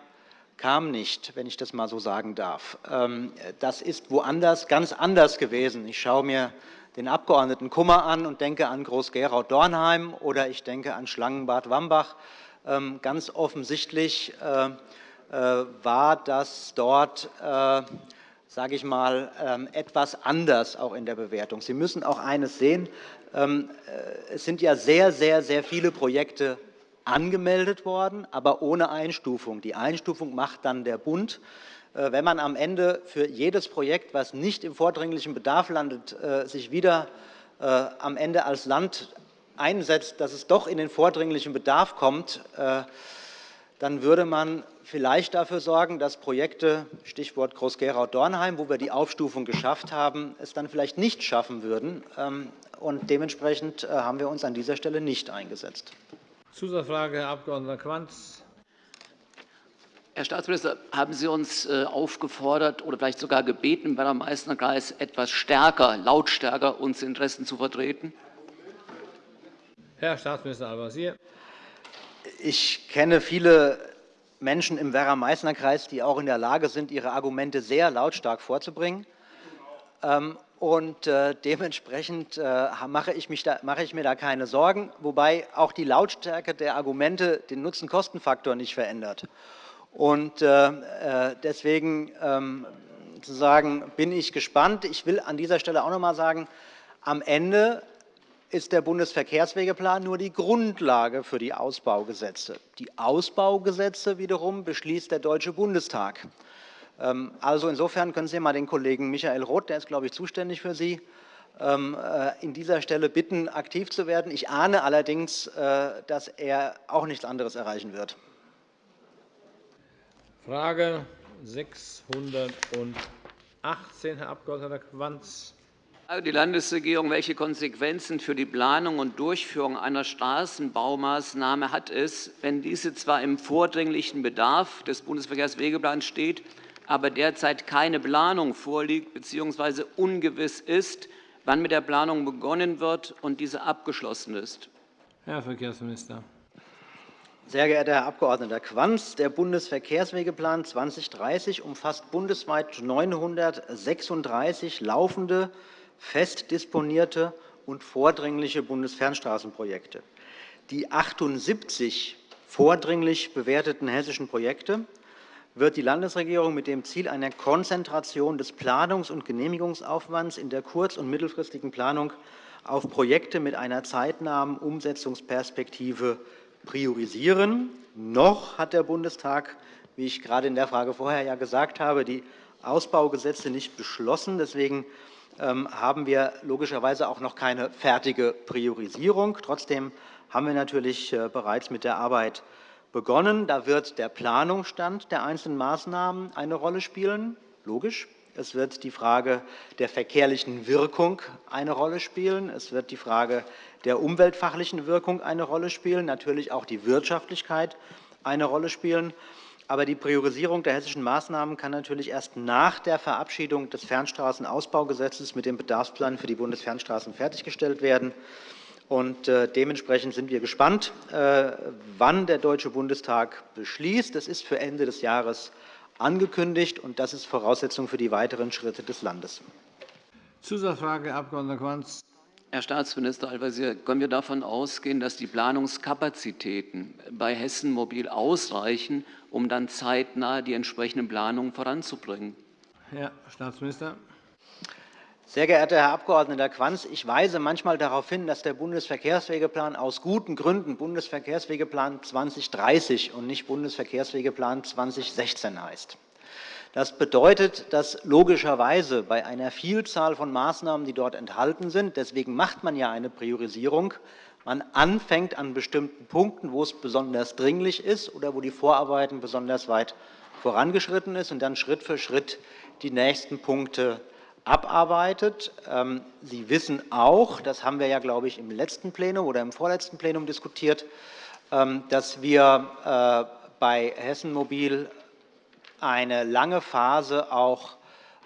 kam nicht, wenn ich das mal so sagen darf. Ähm, das ist woanders ganz anders gewesen. Ich schaue mir den Abgeordneten Kummer an und denke an Groß-Gerau-Dornheim oder ich denke an Schlangenbad Wambach. Ähm, ganz offensichtlich äh, äh, war das dort sage ich mal, ähm, etwas anders auch in der Bewertung. Sie müssen auch eines sehen. Es sind ja sehr, sehr, sehr viele Projekte angemeldet worden, aber ohne Einstufung. Die Einstufung macht dann der Bund. Äh, wenn man am Ende für jedes Projekt, was nicht im vordringlichen Bedarf landet, äh, sich wieder äh, am Ende als Land einsetzt, dass es doch in den vordringlichen Bedarf kommt, dann würde man vielleicht dafür sorgen, dass Projekte, Stichwort Groß-Gerau-Dornheim, wo wir die Aufstufung geschafft haben, es dann vielleicht nicht schaffen würden. Ähm, und dementsprechend haben wir uns an dieser Stelle nicht eingesetzt. Zusatzfrage, Herr Abg. Quanz. Herr Staatsminister, haben Sie uns äh, aufgefordert oder vielleicht sogar gebeten, im Werra-Meißner-Kreis etwas stärker, lautstärker unsere Interessen zu vertreten? Herr Staatsminister Al-Wazir. Ich kenne viele Menschen im Werra-Meißner-Kreis, die auch in der Lage sind, ihre Argumente sehr lautstark vorzubringen. Und äh, dementsprechend äh, mache, ich da, mache ich mir da keine Sorgen, wobei auch die Lautstärke der Argumente den Nutzen-Kosten-Faktor nicht verändert. Und äh, äh deswegen ähm, sozusagen bin ich gespannt. Ich will an dieser Stelle auch noch einmal sagen, am Ende ist der Bundesverkehrswegeplan nur die Grundlage für die Ausbaugesetze. Die Ausbaugesetze wiederum beschließt der Deutsche Bundestag. Ähm, also insofern können Sie mal den Kollegen Michael Roth, der ist, glaube ich, zuständig für Sie, ähm, äh, in dieser Stelle bitten, aktiv zu werden. Ich ahne allerdings, äh, dass er auch nichts anderes erreichen wird. Frage 618, Herr Abg. Quanz. Die Landesregierung, welche Konsequenzen für die Planung und Durchführung einer Straßenbaumaßnahme hat es, wenn diese zwar im vordringlichen Bedarf des Bundesverkehrswegeplans steht, aber derzeit keine Planung vorliegt bzw. ungewiss ist, wann mit der Planung begonnen wird und diese abgeschlossen ist. Herr Verkehrsminister. Sehr geehrter Herr Abg. Quanz, der Bundesverkehrswegeplan 2030 umfasst bundesweit 936 laufende, fest disponierte und vordringliche Bundesfernstraßenprojekte. Die 78 vordringlich bewerteten hessischen Projekte wird die Landesregierung mit dem Ziel einer Konzentration des Planungs- und Genehmigungsaufwands in der kurz- und mittelfristigen Planung auf Projekte mit einer zeitnahen Umsetzungsperspektive priorisieren. Noch hat der Bundestag, wie ich gerade in der Frage vorher ja gesagt habe, die Ausbaugesetze nicht beschlossen. Deswegen ähm, haben wir logischerweise auch noch keine fertige Priorisierung. Trotzdem haben wir natürlich äh, bereits mit der Arbeit begonnen. Da wird der Planungsstand der einzelnen Maßnahmen eine Rolle spielen, logisch. Es wird die Frage der verkehrlichen Wirkung eine Rolle spielen. Es wird die Frage der umweltfachlichen Wirkung eine Rolle spielen, natürlich auch die Wirtschaftlichkeit eine Rolle spielen. Aber die Priorisierung der hessischen Maßnahmen kann natürlich erst nach der Verabschiedung des Fernstraßenausbaugesetzes mit dem Bedarfsplan für die Bundesfernstraßen fertiggestellt werden. Und äh, dementsprechend sind wir gespannt, äh, wann der Deutsche Bundestag beschließt. Das ist für Ende des Jahres angekündigt, und das ist Voraussetzung für die weiteren Schritte des Landes. Zusatzfrage, Herr Abg. Quanz. Herr Staatsminister Al-Wazir, können wir davon ausgehen, dass die Planungskapazitäten bei Hessen Mobil ausreichen, um dann zeitnah die entsprechenden Planungen voranzubringen? Herr Staatsminister. Sehr geehrter Herr Abg. Quanz, ich weise manchmal darauf hin, dass der Bundesverkehrswegeplan aus guten Gründen Bundesverkehrswegeplan 2030 und nicht Bundesverkehrswegeplan 2016 heißt. Das bedeutet, dass logischerweise bei einer Vielzahl von Maßnahmen, die dort enthalten sind, deswegen macht man ja eine Priorisierung, man anfängt an bestimmten Punkten, wo es besonders dringlich ist oder wo die Vorarbeiten besonders weit vorangeschritten sind, und dann Schritt für Schritt die nächsten Punkte abarbeitet. Ähm, Sie wissen auch, das haben wir ja, glaube ich, im letzten Plenum oder im vorletzten Plenum diskutiert, ähm, dass wir äh, bei Hessen Mobil eine lange Phase auch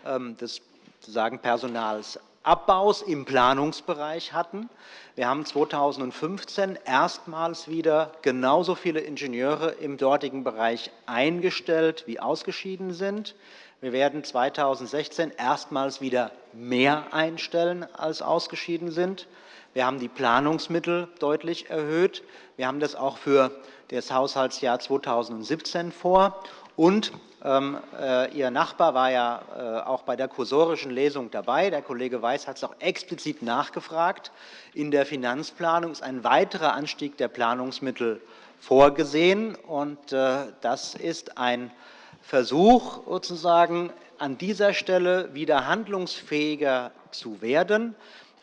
ähm, des sozusagen Personalsabbaus im Planungsbereich hatten. Wir haben 2015 erstmals wieder genauso viele Ingenieure im dortigen Bereich eingestellt, wie ausgeschieden sind. Wir werden 2016 erstmals wieder mehr einstellen, als ausgeschieden sind. Wir haben die Planungsmittel deutlich erhöht. Wir haben das auch für das Haushaltsjahr 2017 vor. Und ähm, äh, Ihr Nachbar war ja äh, auch bei der kursorischen Lesung dabei. Der Kollege Weiß hat es auch explizit nachgefragt. In der Finanzplanung ist ein weiterer Anstieg der Planungsmittel vorgesehen. Und äh, das ist ein Versuch, sozusagen an dieser Stelle wieder handlungsfähiger zu werden.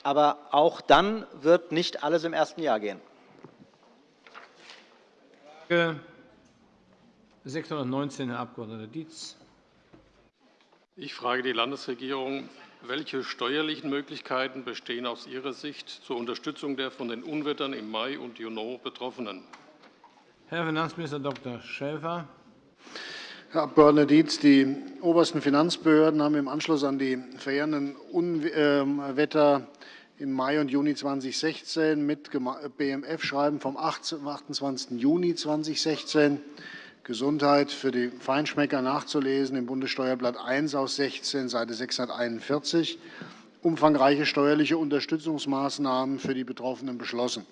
Aber auch dann wird nicht alles im ersten Jahr gehen. Frage 619, Herr Abg. Dietz. Ich frage die Landesregierung, welche steuerlichen Möglichkeiten bestehen aus Ihrer Sicht zur Unterstützung der von den Unwettern im Mai und Juni Betroffenen? Herr Finanzminister Dr. Schäfer. Herr Abg. Dietz, die obersten Finanzbehörden haben im Anschluss an die verheerenden Unwetter im Mai und Juni 2016 mit BMF-Schreiben vom 28. Juni 2016 Gesundheit für die Feinschmecker nachzulesen im Bundessteuerblatt 1 aus 16, Seite 641 umfangreiche steuerliche Unterstützungsmaßnahmen für die Betroffenen beschlossen.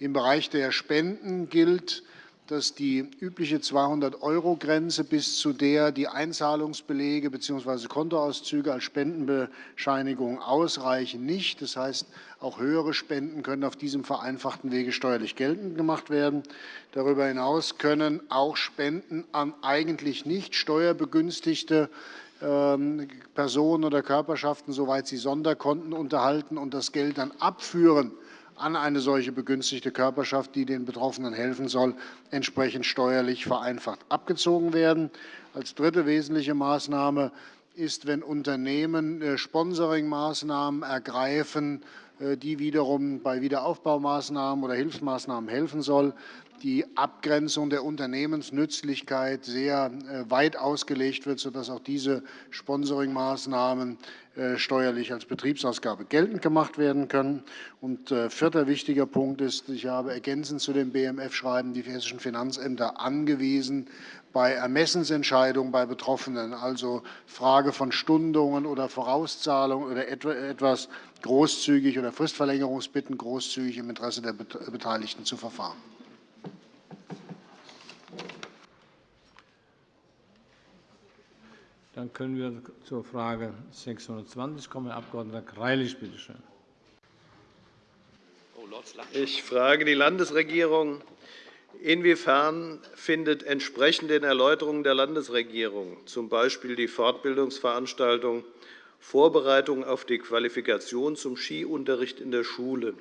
Im Bereich der Spenden gilt, dass die übliche 200-Euro-Grenze, bis zu der die Einzahlungsbelege bzw. Kontoauszüge als Spendenbescheinigung ausreichen, nicht. Das heißt, auch höhere Spenden können auf diesem vereinfachten Wege steuerlich geltend gemacht werden. Darüber hinaus können auch Spenden an eigentlich nicht steuerbegünstigte ähm, Personen oder Körperschaften, soweit sie Sonderkonten unterhalten und das Geld dann abführen, an eine solche begünstigte Körperschaft, die den Betroffenen helfen soll, entsprechend steuerlich vereinfacht abgezogen werden. Als dritte wesentliche Maßnahme ist, wenn Unternehmen äh, Sponsoringmaßnahmen ergreifen, äh, die wiederum bei Wiederaufbaumaßnahmen oder Hilfsmaßnahmen helfen soll, die Abgrenzung der Unternehmensnützlichkeit sehr äh, weit ausgelegt wird, sodass auch diese Sponsoringmaßnahmen äh, steuerlich als Betriebsausgabe geltend gemacht werden können. Und äh, vierter wichtiger Punkt ist, ich habe ergänzend zu dem BMF-Schreiben die hessischen Finanzämter angewiesen, bei Ermessensentscheidungen bei Betroffenen, also Frage von Stundungen oder Vorauszahlung oder etwas großzügig oder Fristverlängerungsbitten großzügig im Interesse der Beteiligten zu verfahren. Dann können wir zur Frage 620 kommen. Herr Abg. Greilich, bitte schön. Ich frage die Landesregierung. Inwiefern findet entsprechend den Erläuterungen der Landesregierung, z. B. die Fortbildungsveranstaltung Vorbereitung auf die Qualifikation zum Skiunterricht in der Schule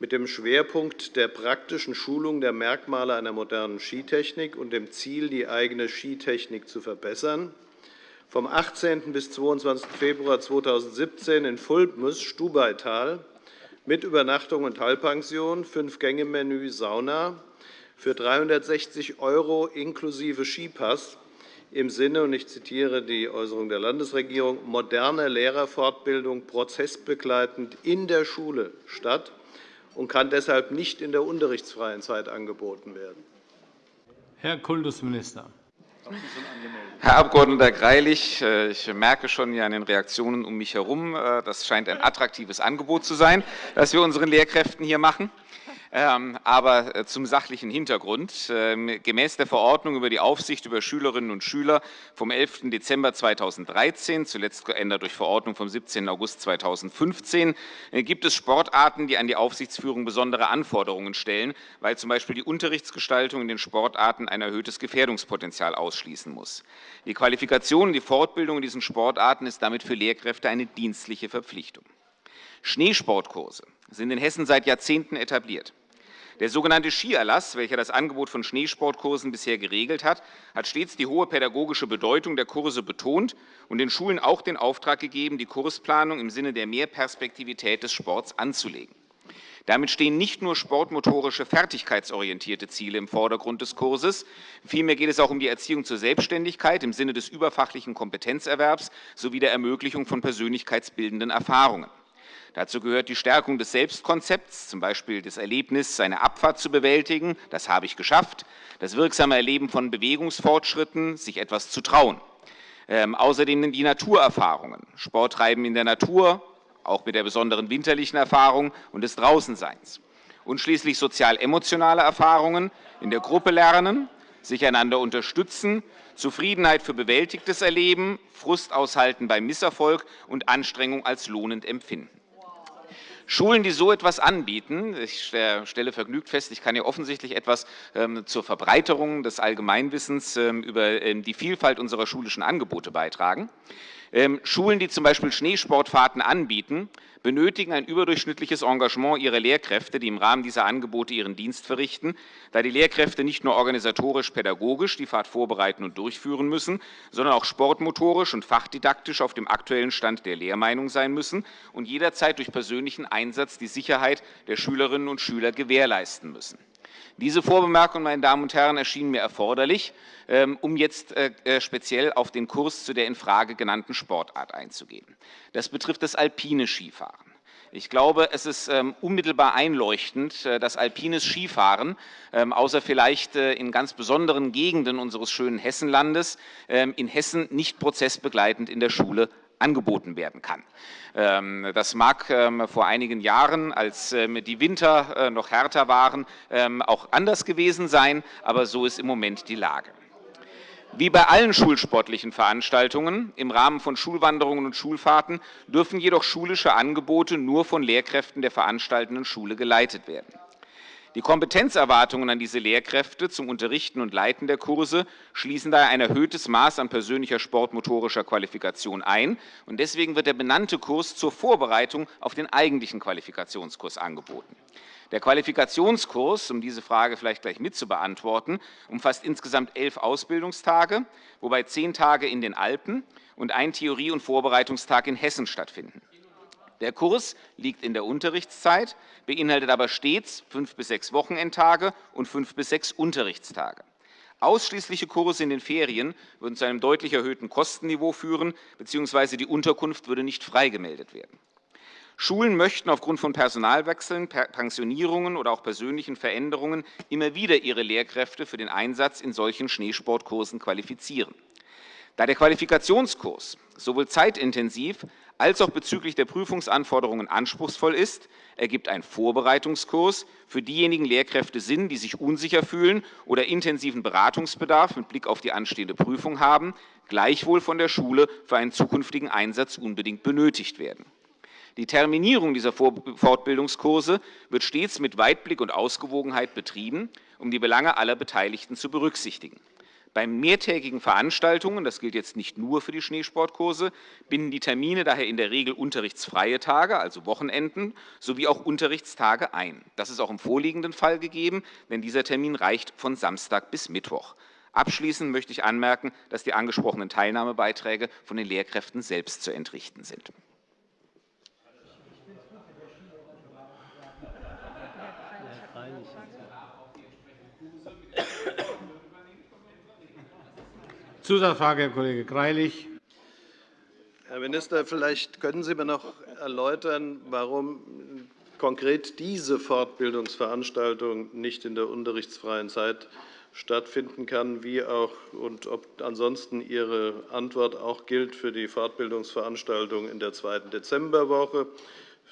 mit dem Schwerpunkt der praktischen Schulung der Merkmale einer modernen Skitechnik und dem Ziel, die eigene Skitechnik zu verbessern, vom 18. bis 22. Februar 2017 in Fulpmus, Stubaital, mit Übernachtung und Teilpension, Fünf-Gänge-Menü, Sauna für 360 € inklusive Skipass im Sinne, und ich zitiere die Äußerung der Landesregierung, moderne Lehrerfortbildung prozessbegleitend in der Schule statt und kann deshalb nicht in der unterrichtsfreien Zeit angeboten werden. Herr Kultusminister. Herr Abg. Greilich, äh, ich merke schon an den Reaktionen um mich herum, äh, das scheint ein attraktives Angebot zu sein, das wir unseren Lehrkräften hier machen. Ähm, aber äh, zum sachlichen Hintergrund. Ähm, gemäß der Verordnung über die Aufsicht über Schülerinnen und Schüler vom 11. Dezember 2013, zuletzt geändert durch Verordnung vom 17. August 2015, äh, gibt es Sportarten, die an die Aufsichtsführung besondere Anforderungen stellen, weil z. B. die Unterrichtsgestaltung in den Sportarten ein erhöhtes Gefährdungspotenzial ausschließen muss. Die Qualifikation und die Fortbildung in diesen Sportarten ist damit für Lehrkräfte eine dienstliche Verpflichtung. Schneesportkurse sind in Hessen seit Jahrzehnten etabliert. Der sogenannte Skierlass, welcher das Angebot von Schneesportkursen bisher geregelt hat, hat stets die hohe pädagogische Bedeutung der Kurse betont und den Schulen auch den Auftrag gegeben, die Kursplanung im Sinne der Mehrperspektivität des Sports anzulegen. Damit stehen nicht nur sportmotorische, fertigkeitsorientierte Ziele im Vordergrund des Kurses. Vielmehr geht es auch um die Erziehung zur Selbstständigkeit im Sinne des überfachlichen Kompetenzerwerbs sowie der Ermöglichung von persönlichkeitsbildenden Erfahrungen. Dazu gehört die Stärkung des Selbstkonzepts, z. B. das Erlebnis, eine Abfahrt zu bewältigen, das habe ich geschafft, das wirksame Erleben von Bewegungsfortschritten, sich etwas zu trauen. Ähm, außerdem die Naturerfahrungen, Sporttreiben in der Natur, auch mit der besonderen winterlichen Erfahrung und des Draußenseins. Und schließlich sozial-emotionale Erfahrungen, in der Gruppe lernen, sich einander unterstützen, Zufriedenheit für bewältigtes Erleben, Frust aushalten beim Misserfolg und Anstrengung als lohnend empfinden. Schulen, die so etwas anbieten, ich stelle vergnügt fest, ich kann hier offensichtlich etwas ähm, zur Verbreiterung des Allgemeinwissens ähm, über ähm, die Vielfalt unserer schulischen Angebote beitragen. Ähm, Schulen, die zum Beispiel Schneesportfahrten anbieten, benötigen ein überdurchschnittliches Engagement ihrer Lehrkräfte, die im Rahmen dieser Angebote ihren Dienst verrichten, da die Lehrkräfte nicht nur organisatorisch-pädagogisch die Fahrt vorbereiten und durchführen müssen, sondern auch sportmotorisch und fachdidaktisch auf dem aktuellen Stand der Lehrmeinung sein müssen und jederzeit durch persönlichen Einsatz die Sicherheit der Schülerinnen und Schüler gewährleisten müssen. Diese Vorbemerkung, meine Damen und Herren, erschien mir erforderlich, ähm, um jetzt äh, äh, speziell auf den Kurs zu der in Frage genannten Sportart einzugehen. Das betrifft das alpine Skifahren. Ich glaube, es ist ähm, unmittelbar einleuchtend, äh, dass alpines Skifahren, ähm, außer vielleicht in ganz besonderen Gegenden unseres schönen Hessenlandes, in Hessen nicht prozessbegleitend in der Schule angeboten werden kann. Ähm, das mag ähm, vor einigen Jahren, als ähm, die Winter äh, noch härter waren, auch anders gewesen sein, aber so ist im Moment die Lage. Wie bei allen schulsportlichen Veranstaltungen im Rahmen von Schulwanderungen und Schulfahrten dürfen jedoch schulische Angebote nur von Lehrkräften der veranstaltenden Schule geleitet werden. Die Kompetenzerwartungen an diese Lehrkräfte zum Unterrichten und Leiten der Kurse schließen daher ein erhöhtes Maß an persönlicher sportmotorischer Qualifikation ein. Und deswegen wird der benannte Kurs zur Vorbereitung auf den eigentlichen Qualifikationskurs angeboten. Der Qualifikationskurs, um diese Frage vielleicht gleich mit zu beantworten, umfasst insgesamt elf Ausbildungstage, wobei zehn Tage in den Alpen und ein Theorie- und Vorbereitungstag in Hessen stattfinden. Der Kurs liegt in der Unterrichtszeit, beinhaltet aber stets fünf bis sechs Wochenendtage und fünf bis sechs Unterrichtstage. Ausschließliche Kurse in den Ferien würden zu einem deutlich erhöhten Kostenniveau führen, bzw. die Unterkunft würde nicht freigemeldet werden. Schulen möchten aufgrund von Personalwechseln, Pensionierungen oder auch persönlichen Veränderungen immer wieder ihre Lehrkräfte für den Einsatz in solchen Schneesportkursen qualifizieren. Da der Qualifikationskurs sowohl zeitintensiv als auch bezüglich der Prüfungsanforderungen anspruchsvoll ist, ergibt ein Vorbereitungskurs für diejenigen Lehrkräfte Sinn, die sich unsicher fühlen oder intensiven Beratungsbedarf mit Blick auf die anstehende Prüfung haben, gleichwohl von der Schule für einen zukünftigen Einsatz unbedingt benötigt werden. Die Terminierung dieser Fortbildungskurse wird stets mit Weitblick und Ausgewogenheit betrieben, um die Belange aller Beteiligten zu berücksichtigen. Bei mehrtägigen Veranstaltungen, das gilt jetzt nicht nur für die Schneesportkurse, binden die Termine daher in der Regel unterrichtsfreie Tage, also Wochenenden, sowie auch Unterrichtstage ein. Das ist auch im vorliegenden Fall gegeben, denn dieser Termin reicht von Samstag bis Mittwoch. Abschließend möchte ich anmerken, dass die angesprochenen Teilnahmebeiträge von den Lehrkräften selbst zu entrichten sind. Zusatzfrage, Herr Kollege Greilich. Herr Minister, vielleicht können Sie mir noch erläutern, warum konkret diese Fortbildungsveranstaltung nicht in der unterrichtsfreien Zeit stattfinden kann, wie auch und ob ansonsten Ihre Antwort auch gilt für die Fortbildungsveranstaltung in der zweiten Dezemberwoche,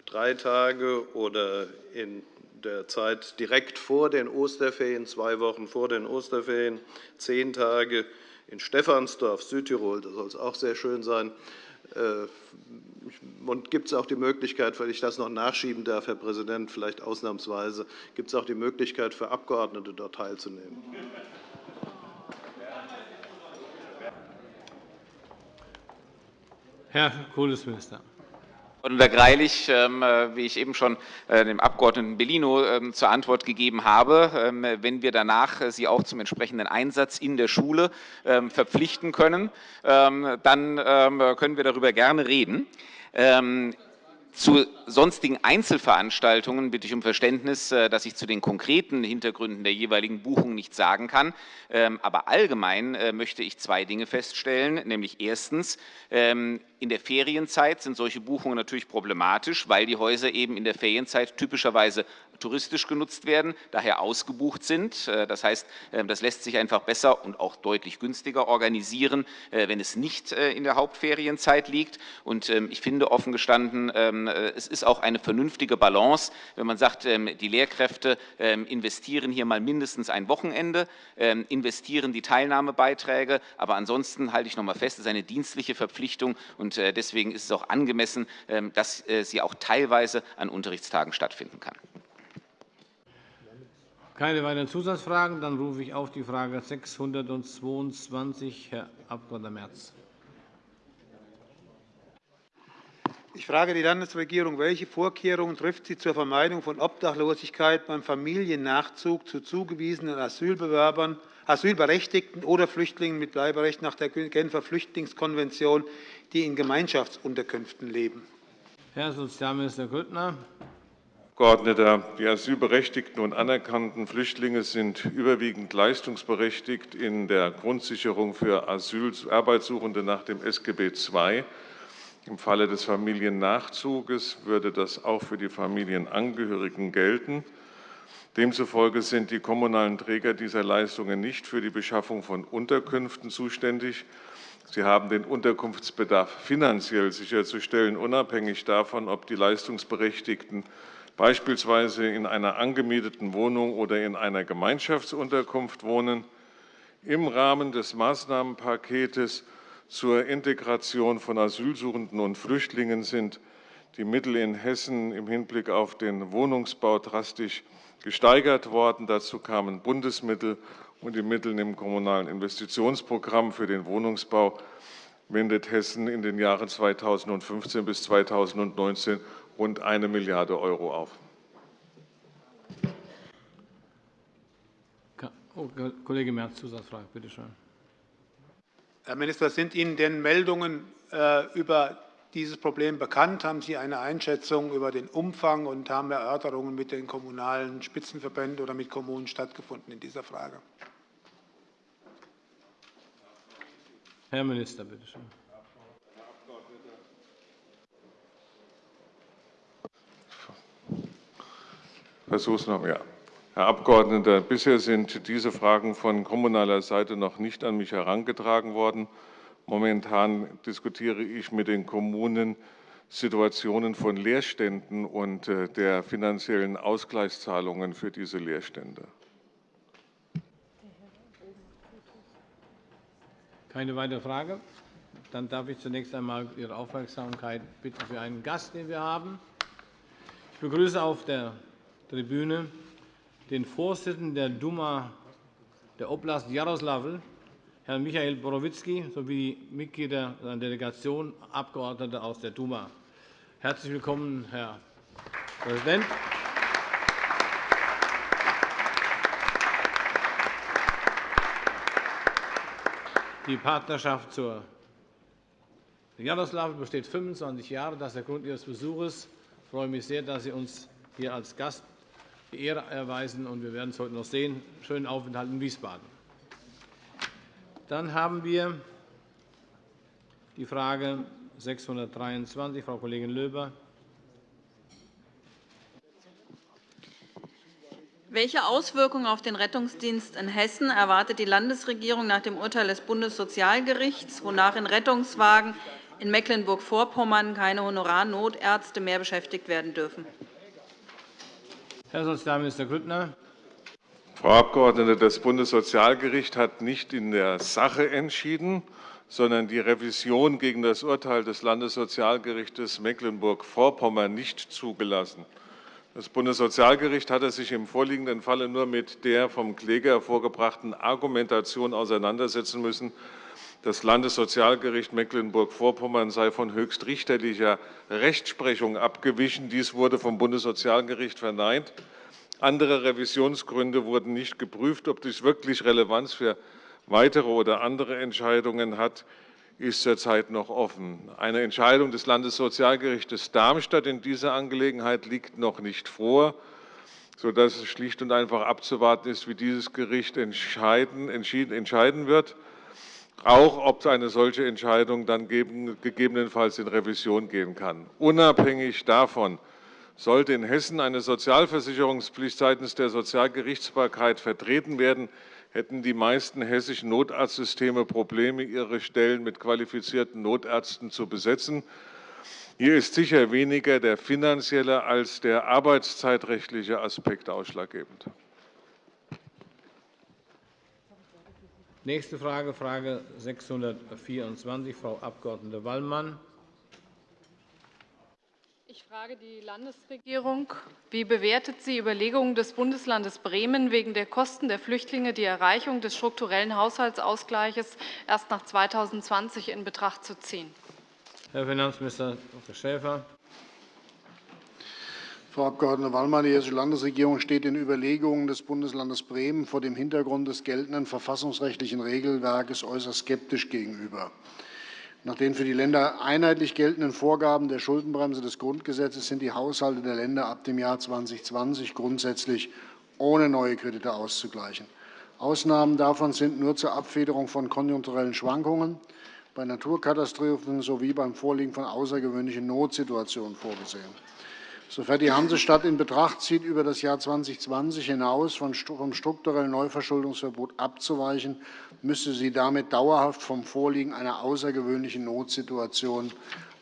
drei Tage oder in der Zeit direkt vor den Osterferien, zwei Wochen vor den Osterferien, zehn Tage in Stephansdorf, Südtirol. Das soll es auch sehr schön sein. Äh, und gibt es auch die Möglichkeit, weil ich das noch nachschieben darf, Herr Präsident, vielleicht ausnahmsweise, gibt es auch die Möglichkeit für Abgeordnete dort teilzunehmen? Herr Kultusminister. Herr Greilich, ähm, äh, wie ich eben schon äh, dem Abg. Bellino ähm, zur Antwort gegeben habe, ähm, wenn wir danach äh, Sie auch zum entsprechenden Einsatz in der Schule verpflichten können, dann können wir darüber gerne reden. Zu sonstigen Einzelveranstaltungen bitte ich um Verständnis, dass ich zu den konkreten Hintergründen der jeweiligen Buchung nichts sagen kann. Aber allgemein möchte ich zwei Dinge feststellen, nämlich erstens, in der Ferienzeit sind solche Buchungen natürlich problematisch, weil die Häuser eben in der Ferienzeit typischerweise touristisch genutzt werden, daher ausgebucht sind. Äh, das heißt, äh, das lässt sich einfach besser und auch deutlich günstiger organisieren, äh, wenn es nicht in der Hauptferienzeit liegt. Und ähm, ich finde offen gestanden, ähm, es ist auch eine vernünftige Balance, wenn man sagt, ähm, die Lehrkräfte investieren hier mal mindestens ein Wochenende, investieren die Teilnahmebeiträge, aber ansonsten halte ich noch mal fest, es ist eine dienstliche Verpflichtung äh, deswegen ist es auch angemessen, ähm, dass äh, sie auch teilweise an Unterrichtstagen stattfinden kann. Keine weiteren Zusatzfragen. Dann rufe ich auf die Frage 622, Herr Abg. Merz. Ich frage die Landesregierung, welche Vorkehrungen trifft sie zur Vermeidung von Obdachlosigkeit beim Familiennachzug zu zugewiesenen Asylbewerbern Asylberechtigten oder Flüchtlingen mit Bleiberecht nach der Genfer Flüchtlingskonvention, die in Gemeinschaftsunterkünften leben. Herr Sozialminister Grüttner. Abgeordneter, die asylberechtigten und anerkannten Flüchtlinge sind überwiegend leistungsberechtigt in der Grundsicherung für Asylarbeitssuchende nach dem SGB II. Im Falle des Familiennachzuges würde das auch für die Familienangehörigen gelten. Demzufolge sind die kommunalen Träger dieser Leistungen nicht für die Beschaffung von Unterkünften zuständig, Sie haben den Unterkunftsbedarf finanziell sicherzustellen, unabhängig davon, ob die Leistungsberechtigten beispielsweise in einer angemieteten Wohnung oder in einer Gemeinschaftsunterkunft wohnen. Im Rahmen des Maßnahmenpaketes zur Integration von Asylsuchenden und Flüchtlingen sind die Mittel in Hessen im Hinblick auf den Wohnungsbau drastisch gesteigert worden. Dazu kamen Bundesmittel und die Mittel im Kommunalen Investitionsprogramm für den Wohnungsbau wendet Hessen in den Jahren 2015 bis 2019 rund 1 Milliarde Euro auf. Oh, Kollege Merz, Zusatzfrage, bitte schön. Herr Minister, sind Ihnen denn Meldungen äh, über dieses Problem bekannt? Haben Sie eine Einschätzung über den Umfang und haben Erörterungen mit den kommunalen Spitzenverbänden oder mit Kommunen stattgefunden in dieser Frage? Herr Minister, bitte schön. Versuch's noch. Herr Abgeordneter, bisher sind diese Fragen von kommunaler Seite noch nicht an mich herangetragen worden. Momentan diskutiere ich mit den Kommunen Situationen von Leerständen und äh, der finanziellen Ausgleichszahlungen für diese Leerstände. Keine weitere Frage? Dann darf ich zunächst einmal Ihre Aufmerksamkeit bitten für einen Gast, den wir haben. Ich begrüße auf der Tribüne den Vorsitzenden der Duma der Oblast Jaroslavl, Herrn Michael Borowitzki, sowie Mitglieder seiner Delegation, Abgeordnete aus der Duma. Herzlich willkommen, Herr Präsident. Die Partnerschaft zur Jaroslawl besteht 25 Jahre. Das ist der Grund Ihres Besuches. Ich freue mich sehr, dass Sie uns hier als Gast die Ehre erweisen. und Wir werden es heute noch sehen. Schönen Aufenthalt in Wiesbaden. Dann haben wir die Frage 623, Frau Kollegin Löber. Welche Auswirkungen auf den Rettungsdienst in Hessen erwartet die Landesregierung nach dem Urteil des Bundessozialgerichts, wonach in Rettungswagen in Mecklenburg-Vorpommern keine Honorarnotärzte mehr beschäftigt werden dürfen? Herr Sozialminister Grüttner. Frau Abgeordnete, das Bundessozialgericht hat nicht in der Sache entschieden, sondern die Revision gegen das Urteil des Landessozialgerichts Mecklenburg-Vorpommern nicht zugelassen. Das Bundessozialgericht hatte sich im vorliegenden Falle nur mit der vom Kläger vorgebrachten Argumentation auseinandersetzen müssen, das Landessozialgericht Mecklenburg-Vorpommern sei von höchstrichterlicher Rechtsprechung abgewichen. Dies wurde vom Bundessozialgericht verneint. Andere Revisionsgründe wurden nicht geprüft. Ob dies wirklich Relevanz für weitere oder andere Entscheidungen hat, ist zurzeit noch offen. Eine Entscheidung des Landessozialgerichts Darmstadt in dieser Angelegenheit liegt noch nicht vor, sodass es schlicht und einfach abzuwarten ist, wie dieses Gericht entscheiden, entscheiden wird auch ob eine solche Entscheidung dann gegebenenfalls in Revision gehen kann. Unabhängig davon sollte in Hessen eine Sozialversicherungspflicht seitens der Sozialgerichtsbarkeit vertreten werden, hätten die meisten hessischen Notarztsysteme Probleme, ihre Stellen mit qualifizierten Notärzten zu besetzen. Hier ist sicher weniger der finanzielle als der arbeitszeitrechtliche Aspekt ausschlaggebend. Nächste Frage, Frage 624, Frau Abg. Wallmann. Ich frage die Landesregierung. Wie bewertet sie Überlegungen des Bundeslandes Bremen, wegen der Kosten der Flüchtlinge die Erreichung des strukturellen Haushaltsausgleichs erst nach 2020 in Betracht zu ziehen? Herr Finanzminister Dr. Schäfer. Frau Abg. Wallmann, die Hessische Landesregierung steht in Überlegungen des Bundeslandes Bremen vor dem Hintergrund des geltenden verfassungsrechtlichen Regelwerkes äußerst skeptisch gegenüber. Nach den für die Länder einheitlich geltenden Vorgaben der Schuldenbremse des Grundgesetzes sind die Haushalte der Länder ab dem Jahr 2020 grundsätzlich ohne neue Kredite auszugleichen. Ausnahmen davon sind nur zur Abfederung von konjunkturellen Schwankungen, bei Naturkatastrophen sowie beim Vorliegen von außergewöhnlichen Notsituationen vorgesehen. Sofern die Hansestadt in Betracht zieht, über das Jahr 2020 hinaus vom strukturellen Neuverschuldungsverbot abzuweichen, müsste sie damit dauerhaft vom Vorliegen einer außergewöhnlichen Notsituation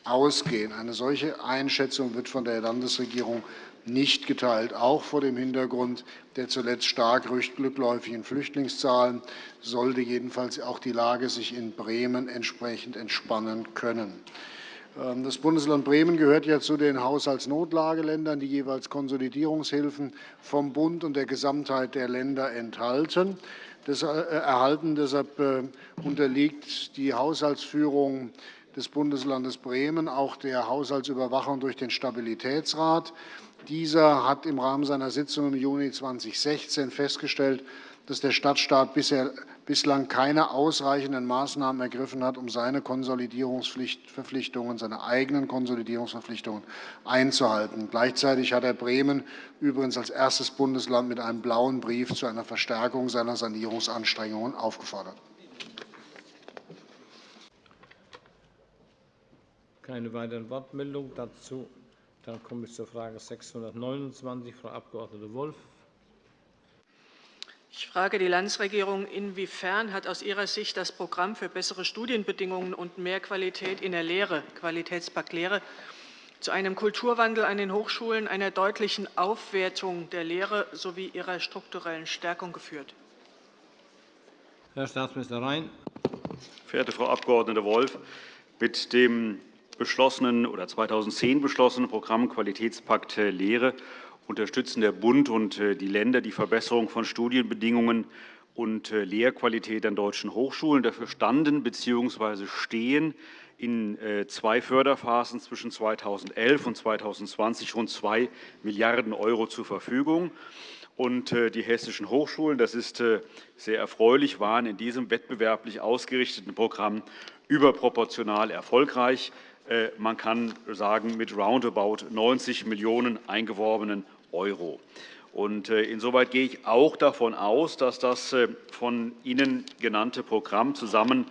ausgehen. Eine solche Einschätzung wird von der Landesregierung nicht geteilt. Auch vor dem Hintergrund der zuletzt stark rückläufigen Flüchtlingszahlen sollte jedenfalls auch die Lage sich in Bremen entsprechend entspannen können. Ähm, das Bundesland Bremen gehört ja zu den Haushaltsnotlageländern, die jeweils Konsolidierungshilfen vom Bund und der Gesamtheit der Länder enthalten. Äh, erhalten. Deshalb äh, unterliegt die Haushaltsführung des Bundeslandes Bremen auch der Haushaltsüberwachung durch den Stabilitätsrat. Dieser hat im Rahmen seiner Sitzung im Juni 2016 festgestellt, dass der Stadtstaat bislang keine ausreichenden Maßnahmen ergriffen hat, um seine Konsolidierungsverpflichtungen, seine eigenen Konsolidierungsverpflichtungen einzuhalten. Gleichzeitig hat er Bremen übrigens als erstes Bundesland mit einem blauen Brief zu einer Verstärkung seiner Sanierungsanstrengungen aufgefordert. Keine weiteren Wortmeldungen dazu. Dann komme ich zur Frage 629, Frau Abg. Wolf. Ich frage die Landesregierung, inwiefern hat aus Ihrer Sicht das Programm für bessere Studienbedingungen und mehr Qualität in der Lehre, Qualitätspakt Lehre, zu einem Kulturwandel an den Hochschulen, einer deutlichen Aufwertung der Lehre sowie ihrer strukturellen Stärkung geführt? Herr Staatsminister Rhein. Verehrte Frau Abg. Wolf, mit dem beschlossenen oder 2010 beschlossenen Programm Qualitätspakt Lehre unterstützen der Bund und äh, die Länder die Verbesserung von Studienbedingungen und äh, Lehrqualität an deutschen Hochschulen. Dafür standen bzw. stehen in äh, zwei Förderphasen zwischen 2011 und 2020 rund 2 Milliarden € zur Verfügung. Und die hessischen Hochschulen, das ist sehr erfreulich, waren in diesem wettbewerblich ausgerichteten Programm überproportional erfolgreich. Man kann sagen, mit roundabout 90 Millionen eingeworbenen Euro. Und äh, insoweit gehe ich auch davon aus, dass das äh, von Ihnen genannte Programm zusammen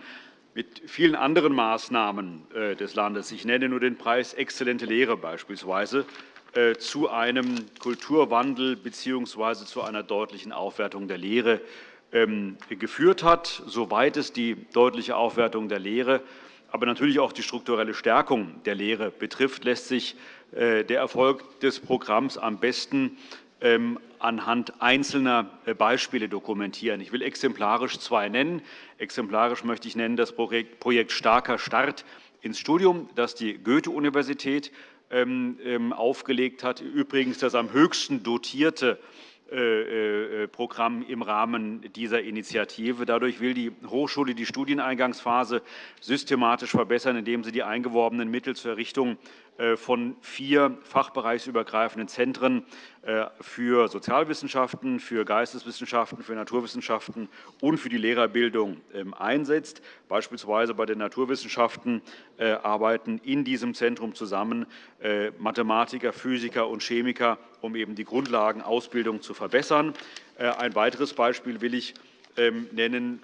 mit vielen anderen Maßnahmen äh, des Landes, ich nenne nur den Preis Exzellente Lehre beispielsweise, zu einem Kulturwandel bzw. zu einer deutlichen Aufwertung der Lehre ähm, geführt hat, soweit es die deutliche Aufwertung der Lehre, aber natürlich auch die strukturelle Stärkung der Lehre betrifft, lässt sich äh, der Erfolg des Programms am besten ähm, anhand einzelner äh, Beispiele dokumentieren. Ich will exemplarisch zwei nennen. Exemplarisch möchte ich nennen das Projekt Starker Start ins Studium, das die Goethe-Universität aufgelegt hat, übrigens das am höchsten dotierte äh, Programm im Rahmen dieser Initiative. Dadurch will die Hochschule die Studieneingangsphase systematisch verbessern, indem sie die eingeworbenen Mittel zur Errichtung äh, von vier fachbereichsübergreifenden Zentren äh, für Sozialwissenschaften, für Geisteswissenschaften, für Naturwissenschaften und für die Lehrerbildung ähm, einsetzt. Beispielsweise bei den Naturwissenschaften äh, arbeiten in diesem Zentrum zusammen Mathematiker, Physiker und Chemiker, um eben die Grundlagenausbildung zu verbessern. Ein weiteres Beispiel will ich ähm, nennen,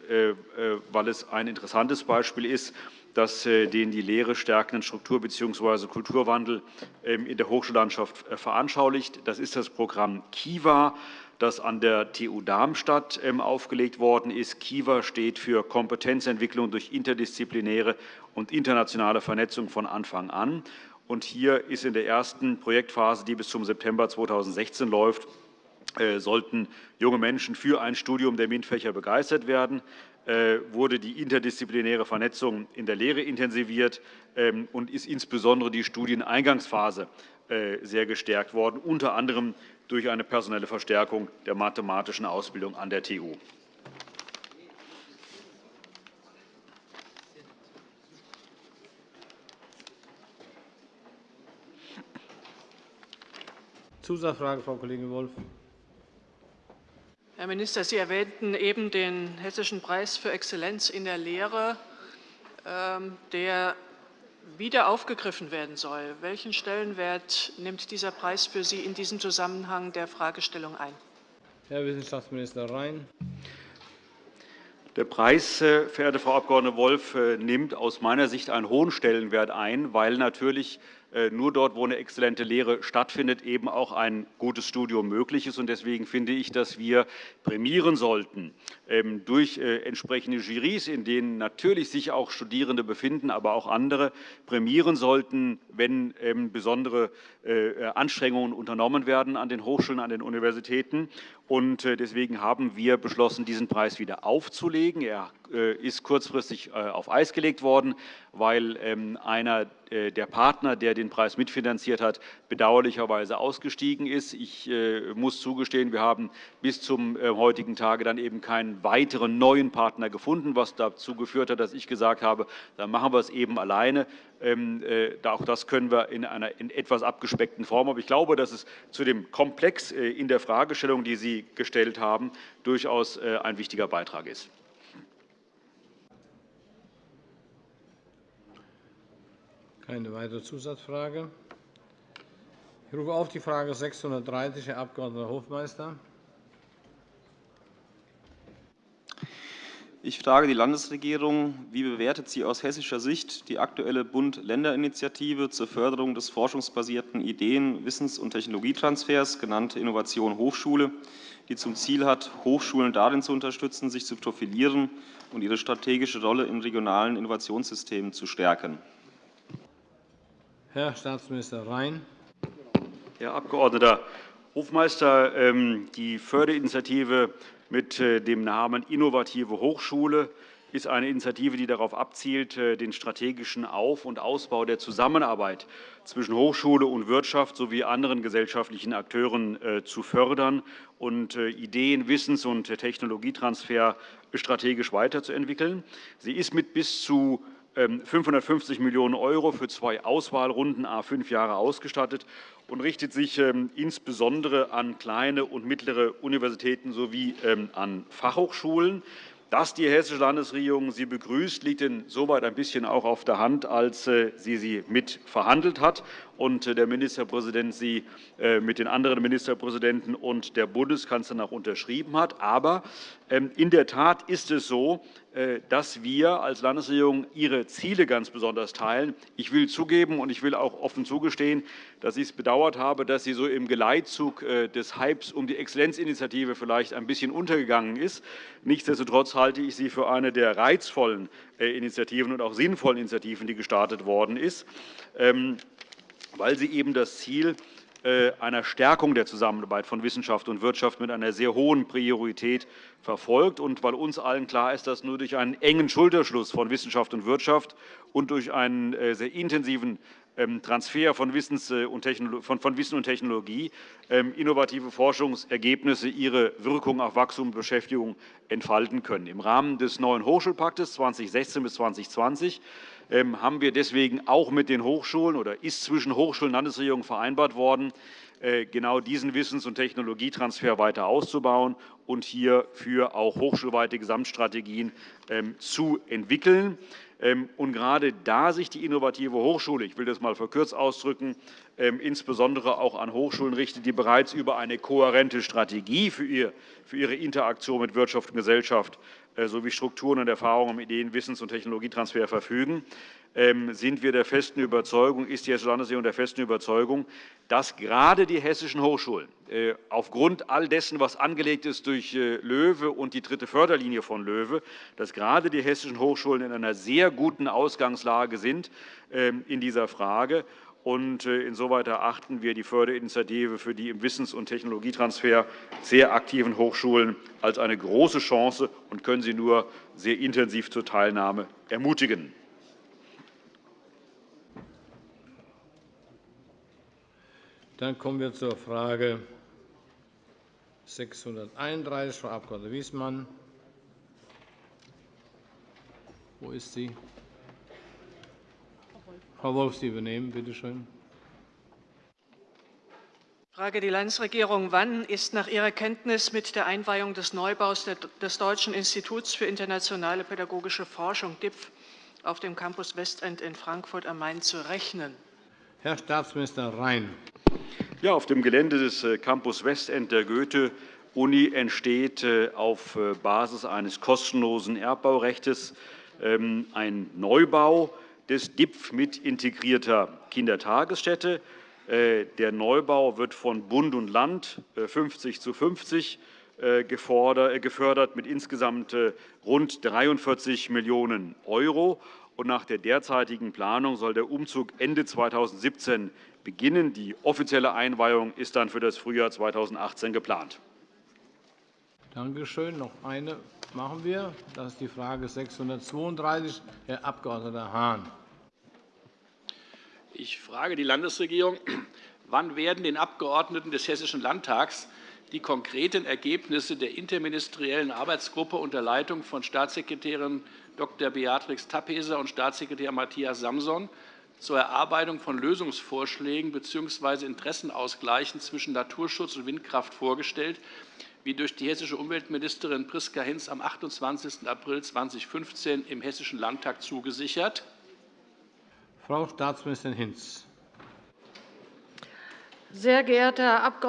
weil es ein interessantes Beispiel ist das äh, den die Lehre stärkenden Struktur- bzw. Kulturwandel ähm, in der Hochschullandschaft äh, veranschaulicht. Das ist das Programm KIWA, das an der TU Darmstadt ähm, aufgelegt worden ist. KIWA steht für Kompetenzentwicklung durch interdisziplinäre und internationale Vernetzung von Anfang an. Und hier ist in der ersten Projektphase, die bis zum September 2016 läuft, äh, sollten junge Menschen für ein Studium der MINT-Fächer begeistert werden. Äh, wurde die interdisziplinäre Vernetzung in der Lehre intensiviert ähm, und ist insbesondere die Studieneingangsphase äh, sehr gestärkt worden, unter anderem durch eine personelle Verstärkung der mathematischen Ausbildung an der TU. Zusatzfrage, Frau Kollegin Wolff. Herr Minister, Sie erwähnten eben den Hessischen Preis für Exzellenz in der Lehre, ähm, der wieder aufgegriffen werden soll. Welchen Stellenwert nimmt dieser Preis für Sie in diesem Zusammenhang der Fragestellung ein? Herr Wissenschaftsminister Rhein. Der Preis, äh, verehrte Frau Abg. Wolf, äh, nimmt aus meiner Sicht einen hohen Stellenwert ein, weil natürlich nur dort, wo eine exzellente Lehre stattfindet, eben auch ein gutes Studium möglich ist. Deswegen finde ich, dass wir prämieren sollten ähm, durch äh, entsprechende Jurys, in denen natürlich sich auch Studierende befinden, aber auch andere, prämieren sollten, wenn ähm, besondere äh, Anstrengungen unternommen werden an den Hochschulen, an den Universitäten. Deswegen haben wir beschlossen, diesen Preis wieder aufzulegen. Er ist kurzfristig auf Eis gelegt worden, weil ähm, einer äh, der Partner, der den Preis mitfinanziert hat, bedauerlicherweise ausgestiegen ist. Ich äh, muss zugestehen, wir haben bis zum äh, heutigen Tage dann eben keinen weiteren neuen Partner gefunden, was dazu geführt hat, dass ich gesagt habe, dann machen wir es eben alleine. Ähm, auch das können wir in einer in etwas abgespeckten Form. Aber ich glaube, dass es zu dem Komplex in der Fragestellung, die Sie gestellt haben, durchaus ein wichtiger Beitrag ist. Keine weitere Zusatzfrage. Ich rufe auf die Frage 630, Herr Abg. Hofmeister. Ich frage die Landesregierung, wie bewertet sie aus hessischer Sicht die aktuelle Bund-Länder-Initiative zur Förderung des forschungsbasierten Ideen-, Wissens- und Technologietransfers, genannte Innovation Hochschule, die zum Ziel hat, Hochschulen darin zu unterstützen, sich zu profilieren und ihre strategische Rolle in regionalen Innovationssystemen zu stärken? Herr Staatsminister Rhein. Herr Abg. Hofmeister, ähm, die Förderinitiative mit äh, dem Namen Innovative Hochschule ist eine Initiative, die darauf abzielt, äh, den strategischen Auf- und Ausbau der Zusammenarbeit zwischen Hochschule und Wirtschaft sowie anderen gesellschaftlichen Akteuren äh, zu fördern und Ideen-, Wissens- und Technologietransfer strategisch weiterzuentwickeln. Sie ist mit bis zu 550 ähm, Millionen € für zwei Auswahlrunden a fünf Jahre ausgestattet und richtet sich ähm, insbesondere an kleine und mittlere Universitäten sowie ähm, an Fachhochschulen. Dass die Hessische Landesregierung sie begrüßt, liegt insoweit ein bisschen auch auf der Hand, als äh, sie sie mitverhandelt hat und äh, der Ministerpräsident sie äh, mit den anderen Ministerpräsidenten und der Bundeskanzlerin auch unterschrieben hat. Aber ähm, in der Tat ist es so, äh, dass wir als Landesregierung Ihre Ziele ganz besonders teilen. Ich will zugeben und ich will auch offen zugestehen, dass ich es bedauert habe, dass sie so im Geleitzug des Hypes um die Exzellenzinitiative vielleicht ein bisschen untergegangen ist. Nichtsdestotrotz halte ich sie für eine der reizvollen Initiativen und auch sinnvollen Initiativen, die gestartet worden ist. Weil sie eben das Ziel äh, einer Stärkung der Zusammenarbeit von Wissenschaft und Wirtschaft mit einer sehr hohen Priorität verfolgt und weil uns allen klar ist, dass nur durch einen engen Schulterschluss von Wissenschaft und Wirtschaft und durch einen äh, sehr intensiven ähm, Transfer äh, von Wissen und Technologie ähm, innovative Forschungsergebnisse ihre Wirkung auf Wachstum und Beschäftigung entfalten können. Im Rahmen des neuen Hochschulpaktes 2016 bis 2020 ähm, haben wir deswegen auch mit den Hochschulen oder ist zwischen Hochschulen und Landesregierung vereinbart worden, äh, genau diesen Wissens- und Technologietransfer weiter auszubauen und hierfür auch hochschulweite Gesamtstrategien ähm, zu entwickeln. Ähm, und gerade da sich die innovative Hochschule, ich will das einmal verkürzt ausdrücken, insbesondere auch an Hochschulen richtet, die bereits über eine kohärente Strategie für ihre Interaktion mit Wirtschaft und Gesellschaft äh, sowie Strukturen und Erfahrungen im Ideen-, Wissens- und Technologietransfer verfügen, ähm, sind wir der festen Überzeugung, ist die Hessische Landesregierung der festen Überzeugung, dass gerade die hessischen Hochschulen äh, aufgrund all dessen, was angelegt ist durch äh, LOEWE und die dritte Förderlinie von LOEWE, dass gerade die hessischen Hochschulen in einer sehr guten Ausgangslage sind ähm, in dieser Frage und äh, insoweit erachten wir die Förderinitiative für die im Wissens- und Technologietransfer sehr aktiven Hochschulen als eine große Chance und können sie nur sehr intensiv zur Teilnahme ermutigen. Dann kommen wir zur Frage 631, Frau Abg. Wiesmann. Wo ist sie? Frau Wolf, Sie übernehmen, bitte schön. Ich frage die Landesregierung. Wann ist nach Ihrer Kenntnis mit der Einweihung des Neubaus des Deutschen Instituts für internationale pädagogische Forschung DIPF auf dem Campus Westend in Frankfurt am Main zu rechnen? Herr Staatsminister Rhein. Ja, auf dem Gelände des äh, Campus Westend der Goethe-Uni entsteht äh, auf äh, Basis eines kostenlosen Erbbaurechts ähm, ein Neubau des DIPF mit integrierter Kindertagesstätte. Der Neubau wird von Bund und Land 50 zu 50 gefördert mit insgesamt rund 43 Millionen €. Nach der derzeitigen Planung soll der Umzug Ende 2017 beginnen. Die offizielle Einweihung ist dann für das Frühjahr 2018 geplant. Danke schön. Noch eine machen wir. Das ist die Frage 632, Herr Abg. Hahn. Ich frage die Landesregierung, wann werden den Abgeordneten des Hessischen Landtags die konkreten Ergebnisse der interministeriellen Arbeitsgruppe unter Leitung von Staatssekretärin Dr. Beatrix Tappeser und Staatssekretär Matthias Samson zur Erarbeitung von Lösungsvorschlägen bzw. Interessenausgleichen zwischen Naturschutz und Windkraft vorgestellt, wie durch die hessische Umweltministerin Priska Hinz am 28. April 2015 im Hessischen Landtag zugesichert? Frau Staatsministerin Hinz. Sehr geehrter Herr Abg.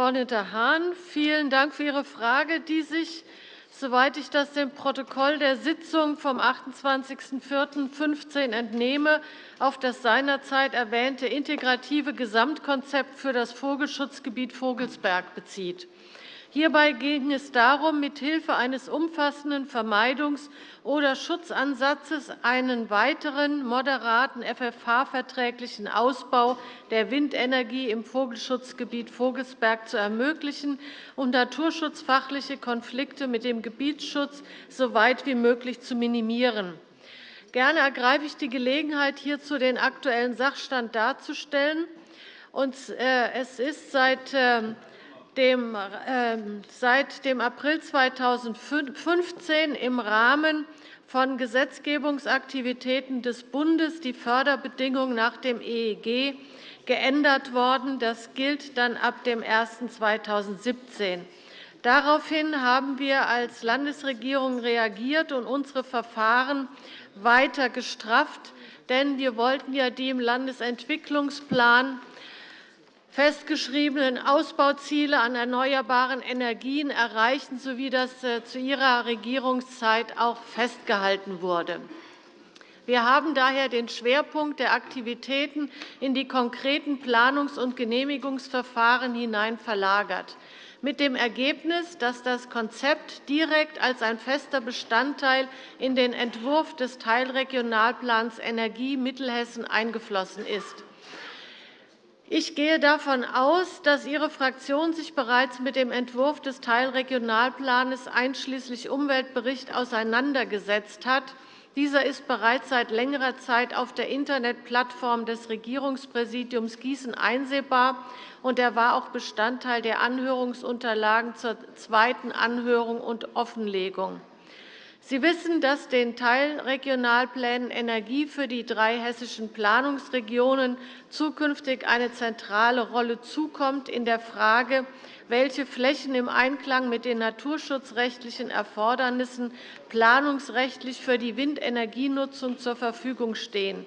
Hahn, vielen Dank für Ihre Frage, die sich, soweit ich das dem Protokoll der Sitzung vom 28.04.2015 entnehme, auf das seinerzeit erwähnte integrative Gesamtkonzept für das Vogelschutzgebiet Vogelsberg bezieht. Hierbei ging es darum, mithilfe eines umfassenden Vermeidungs- oder Schutzansatzes einen weiteren moderaten FFH-verträglichen Ausbau der Windenergie im Vogelschutzgebiet Vogelsberg zu ermöglichen und naturschutzfachliche Konflikte mit dem Gebietsschutz so weit wie möglich zu minimieren. Gerne ergreife ich die Gelegenheit, hierzu den aktuellen Sachstand darzustellen. Äh, es ist seit ähm, äh, seit dem April 2015 im Rahmen von Gesetzgebungsaktivitäten des Bundes die Förderbedingungen nach dem EEG geändert worden. Das gilt dann ab dem 01. Daraufhin haben wir als Landesregierung reagiert und unsere Verfahren weiter gestrafft. Denn wir wollten ja die im Landesentwicklungsplan festgeschriebenen Ausbauziele an erneuerbaren Energien erreichen, so wie das äh, zu Ihrer Regierungszeit auch festgehalten wurde. Wir haben daher den Schwerpunkt der Aktivitäten in die konkreten Planungs- und Genehmigungsverfahren hinein verlagert, mit dem Ergebnis, dass das Konzept direkt als ein fester Bestandteil in den Entwurf des Teilregionalplans Energie Mittelhessen eingeflossen ist. Ich gehe davon aus, dass Ihre Fraktion sich bereits mit dem Entwurf des Teilregionalplans einschließlich Umweltbericht auseinandergesetzt hat. Dieser ist bereits seit längerer Zeit auf der Internetplattform des Regierungspräsidiums Gießen einsehbar, und er war auch Bestandteil der Anhörungsunterlagen zur zweiten Anhörung und Offenlegung. Sie wissen, dass den Teilregionalplänen Energie für die drei hessischen Planungsregionen zukünftig eine zentrale Rolle zukommt in der Frage, welche Flächen im Einklang mit den naturschutzrechtlichen Erfordernissen planungsrechtlich für die Windenergienutzung zur Verfügung stehen.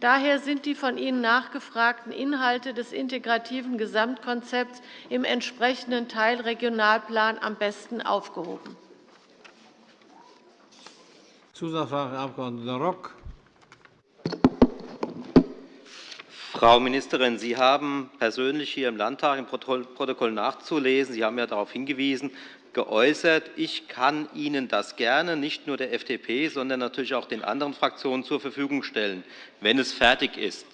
Daher sind die von Ihnen nachgefragten Inhalte des integrativen Gesamtkonzepts im entsprechenden Teilregionalplan am besten aufgehoben. Zusatzfrage, Herr Abg. Rock. Frau Ministerin, Sie haben persönlich hier im Landtag im Protokoll nachzulesen, Sie haben ja darauf hingewiesen, geäußert, ich kann Ihnen das gerne, nicht nur der FDP, sondern natürlich auch den anderen Fraktionen zur Verfügung stellen, wenn es fertig ist.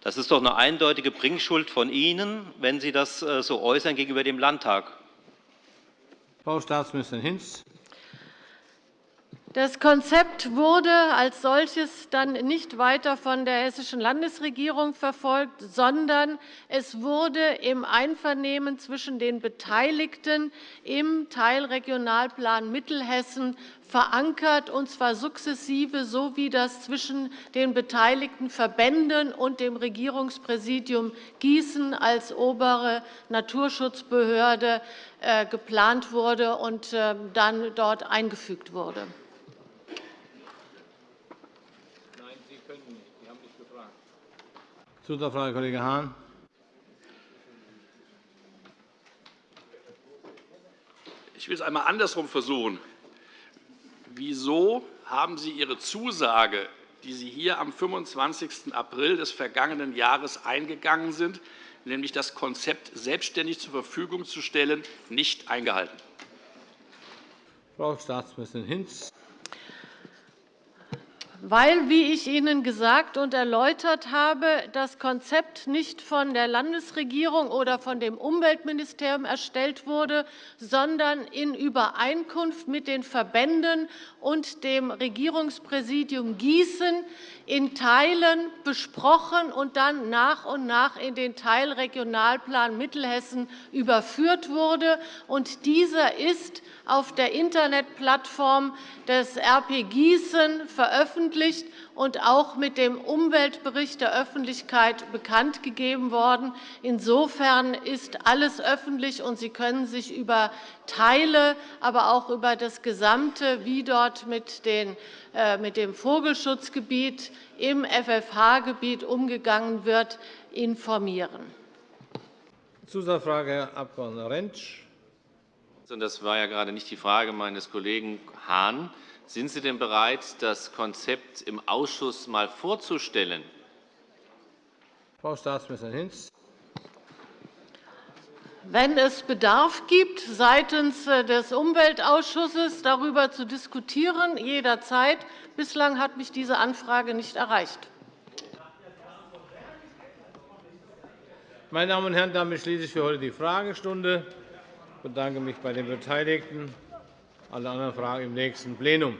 Das ist doch eine eindeutige Bringschuld von Ihnen, wenn Sie das äh, so äußern gegenüber dem Landtag. Frau Staatsministerin Hinz. Das Konzept wurde als solches dann nicht weiter von der Hessischen Landesregierung verfolgt, sondern es wurde im Einvernehmen zwischen den Beteiligten im Teilregionalplan Mittelhessen verankert, und zwar sukzessive, so wie das zwischen den beteiligten Verbänden und dem Regierungspräsidium Gießen als obere Naturschutzbehörde äh, geplant wurde und äh, dann dort eingefügt wurde. Zusatzfrage, Kollege Hahn. Ich will es einmal andersrum versuchen. Wieso haben Sie Ihre Zusage die Sie hier am 25. April des vergangenen Jahres eingegangen sind, nämlich das Konzept selbstständig zur Verfügung zu stellen, nicht eingehalten? Frau Staatsministerin Hinz weil, wie ich Ihnen gesagt und erläutert habe, das Konzept nicht von der Landesregierung oder von dem Umweltministerium erstellt wurde, sondern in Übereinkunft mit den Verbänden und dem Regierungspräsidium Gießen in Teilen besprochen und dann nach und nach in den Teilregionalplan Mittelhessen überführt wurde. Und dieser ist auf der Internetplattform des RP Gießen veröffentlicht und auch mit dem Umweltbericht der Öffentlichkeit bekannt gegeben worden. Insofern ist alles öffentlich, und Sie können sich über Teile, aber auch über das Gesamte, wie dort mit, äh, dem Vogelschutzgebiet im FFH-Gebiet umgegangen wird, informieren. Zusatzfrage, Herr Abg. Rentsch. Das war ja gerade nicht die Frage meines Kollegen Hahn. Sind Sie denn bereit, das Konzept im Ausschuss einmal vorzustellen? Frau Staatsministerin Hinz. Wenn es Bedarf gibt, seitens äh, des Umweltausschusses darüber zu diskutieren, jederzeit. Bislang hat mich diese Anfrage nicht erreicht. Meine Damen und Herren, damit schließe ich für heute die Fragestunde. Ich bedanke mich bei den Beteiligten. Alle anderen Fragen im nächsten Plenum.